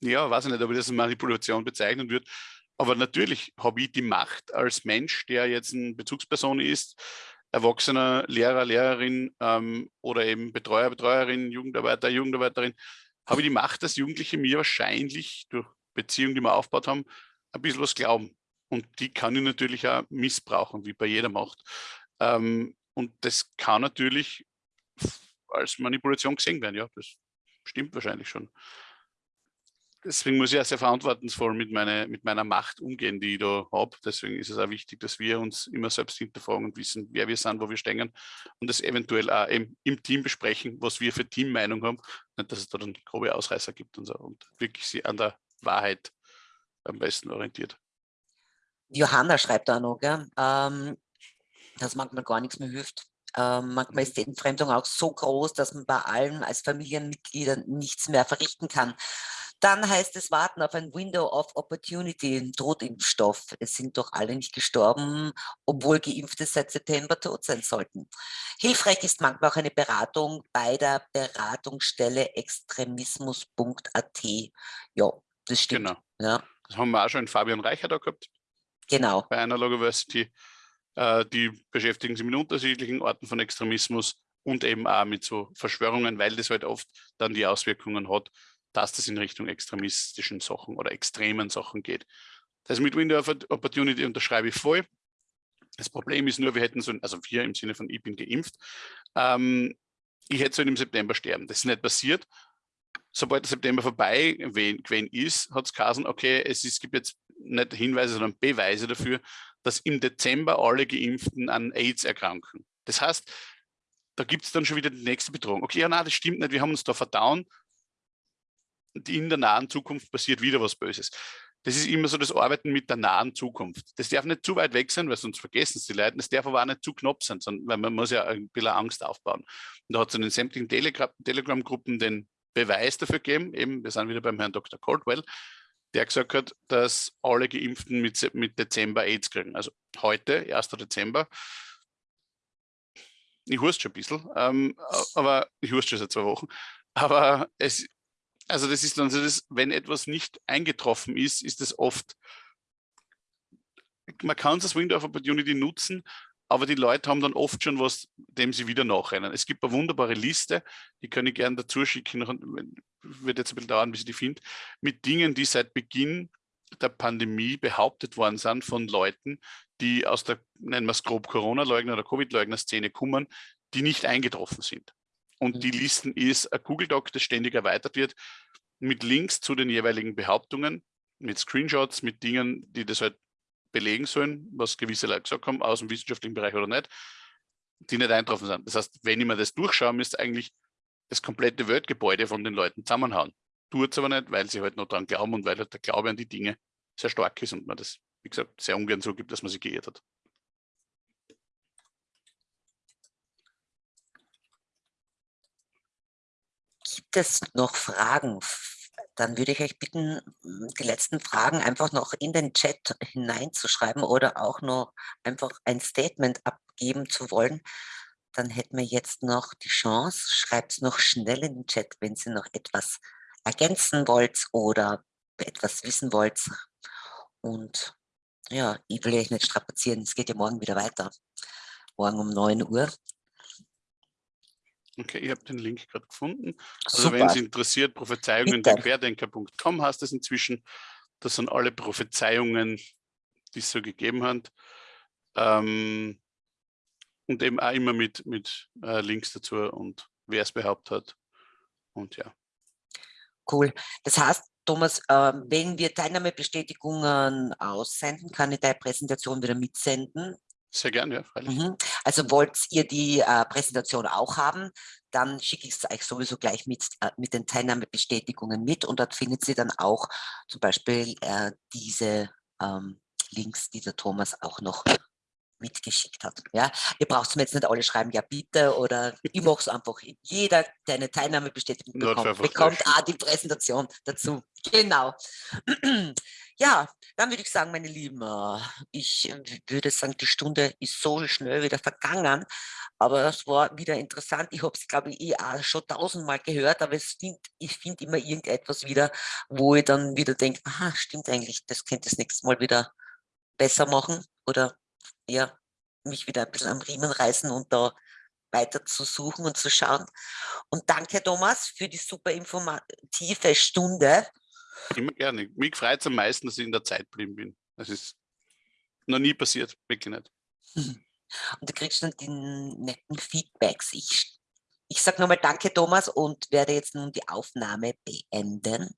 ja, weiß ich nicht, ob ich das als Manipulation bezeichnen würde. Aber natürlich habe ich die Macht als Mensch, der jetzt eine Bezugsperson ist, erwachsener Lehrer, Lehrerin ähm, oder eben Betreuer, Betreuerin, Jugendarbeiter, Jugendarbeiterin, habe ich die Macht, dass Jugendliche mir wahrscheinlich durch Beziehungen, die wir aufgebaut haben, ein bisschen was glauben. Und die kann ich natürlich auch missbrauchen, wie bei jeder Macht. Ähm, und das kann natürlich als Manipulation gesehen werden, ja, das stimmt wahrscheinlich schon deswegen muss ich auch sehr verantwortungsvoll mit, meine, mit meiner Macht umgehen, die ich da habe. Deswegen ist es auch wichtig, dass wir uns immer selbst hinterfragen und wissen, wer wir sind, wo wir stehen und das eventuell auch im, im Team besprechen, was wir für Teammeinung haben. Nicht, dass es da dann grobe Ausreißer gibt und so und wirklich sie an der Wahrheit am besten orientiert. Johanna schreibt da noch, gell? Ähm, dass manchmal gar nichts mehr hilft. Ähm, manchmal ist die Entfremdung auch so groß, dass man bei allen als Familienmitgliedern nichts mehr verrichten kann. Dann heißt es warten auf ein Window of Opportunity, ein Totimpfstoff. Es sind doch alle nicht gestorben, obwohl Geimpfte seit September tot sein sollten. Hilfreich ist manchmal auch eine Beratung bei der Beratungsstelle extremismus.at. Ja, das stimmt. Genau. Ja. Das haben wir auch schon in Fabian Reicher da gehabt. Genau. Bei einer University. Äh, die beschäftigen sich mit unterschiedlichen Orten von Extremismus und eben auch mit so Verschwörungen, weil das halt oft dann die Auswirkungen hat, dass das in Richtung extremistischen Sachen oder extremen Sachen geht. Das mit Window of Opportunity unterschreibe ich voll. Das Problem ist nur, wir hätten so, also wir im Sinne von ich bin geimpft, ähm, ich hätte so im September sterben. Das ist nicht passiert. Sobald der September vorbei gewesen ist, hat es geheißen, okay, es, ist, gibt jetzt nicht Hinweise, sondern Beweise dafür, dass im Dezember alle Geimpften an AIDS erkranken. Das heißt, da gibt es dann schon wieder die nächste Bedrohung. Okay, ja, nein, das stimmt nicht, wir haben uns da verdauen, in der nahen Zukunft passiert wieder was Böses. Das ist immer so das Arbeiten mit der nahen Zukunft. Das darf nicht zu weit weg sein, weil sonst vergessen es die Leute. Das darf aber auch nicht zu knapp sein, sondern, weil man muss ja ein bisschen Angst aufbauen. Und da hat es in den sämtlichen Telegram-Gruppen den Beweis dafür gegeben, eben, wir sind wieder beim Herrn Dr. Caldwell, der gesagt hat, dass alle Geimpften mit, mit Dezember AIDS kriegen. Also heute, 1. Dezember, ich hust schon ein bisschen, ähm, aber ich hust schon seit zwei Wochen, aber es Also das ist dann so, dass, wenn etwas nicht eingetroffen ist, ist es oft, man kann das Window of Opportunity nutzen, aber die Leute haben dann oft schon was, dem sie wieder nachrennen. Es gibt eine wunderbare Liste, die kann ich gerne dazu schicken, wird jetzt ein bisschen dauern, bis ich die finde, mit Dingen, die seit Beginn der Pandemie behauptet worden sind von Leuten, die aus der, nennen wir es grob, Corona-Leugner oder Covid-Leugner-Szene kommen, die nicht eingetroffen sind. Und die mhm. Listen ist ein Google Doc, das ständig erweitert wird, mit Links zu den jeweiligen Behauptungen, mit Screenshots, mit Dingen, die das halt belegen sollen, was gewisse Leute gesagt haben, aus dem wissenschaftlichen Bereich oder nicht, die nicht eintroffen sind. Das heißt, wenn ich mir das durchschaue, müsste eigentlich das komplette Weltgebäude von den Leuten zusammenhauen. Tut es aber nicht, weil sie halt noch daran glauben und weil halt der Glaube an die Dinge sehr stark ist und man das, wie gesagt, sehr ungern so gibt, dass man sich geirrt hat. Es noch Fragen? Dann würde ich euch bitten, die letzten Fragen einfach noch in den Chat hineinzuschreiben oder auch noch einfach ein Statement abgeben zu wollen. Dann hätten wir jetzt noch die Chance. Schreibt es noch schnell in den Chat, wenn Sie noch etwas ergänzen wollt oder etwas wissen wollt. Und ja, ich will euch nicht strapazieren, es geht ja morgen wieder weiter. Morgen um 9 Uhr. Okay, ich habe den Link gerade gefunden. Also wenn Sie interessiert, Prophezeiungen der Querdenker.com heißt es inzwischen. Das sind alle Prophezeiungen, die es so gegeben hat. Ähm, und eben auch immer mit, mit äh, Links dazu und wer es behauptet hat. Und ja. Cool. Das heißt, Thomas, äh, wenn wir Teilnahmebestätigungen aussenden, kann ich deine Präsentation wieder mitsenden. Sehr gerne, ja, freilich. Mhm. Also wollt ihr die äh, Präsentation auch haben, dann schicke ich es euch sowieso gleich mit, äh, mit den Teilnahmebestätigungen mit und dort findet ihr dann auch zum Beispiel äh, diese ähm, Links, die der Thomas auch noch mitgeschickt hat. Ja, ihr braucht mir jetzt nicht alle schreiben, ja bitte, oder ich <laughs> mache es einfach. Jeder, der eine Teilnahmebestätigung bekommt, bekommt auch die Präsentation dazu. Genau. <clears throat> Ja, dann würde ich sagen, meine Lieben, äh, ich würde sagen, die Stunde ist so schnell wieder vergangen, aber es war wieder interessant. Ich habe es, glaube ich, eh auch schon tausendmal gehört, aber find, ich finde immer irgendetwas wieder, wo ich dann wieder denke, aha, stimmt eigentlich, das könnte das nächste Mal wieder besser machen oder ja, mich wieder ein bisschen am Riemen reißen und da weiter zu suchen und zu schauen. Und danke, Thomas, für die super informative Stunde. Immer gerne. Mich freut es am meisten, dass ich in der Zeit geblieben bin. Das ist noch nie passiert, wirklich nicht. <laughs> Und du kriegst dann die netten Feedbacks. Ich, ich sage nochmal Danke, Thomas, und werde jetzt nun die Aufnahme beenden.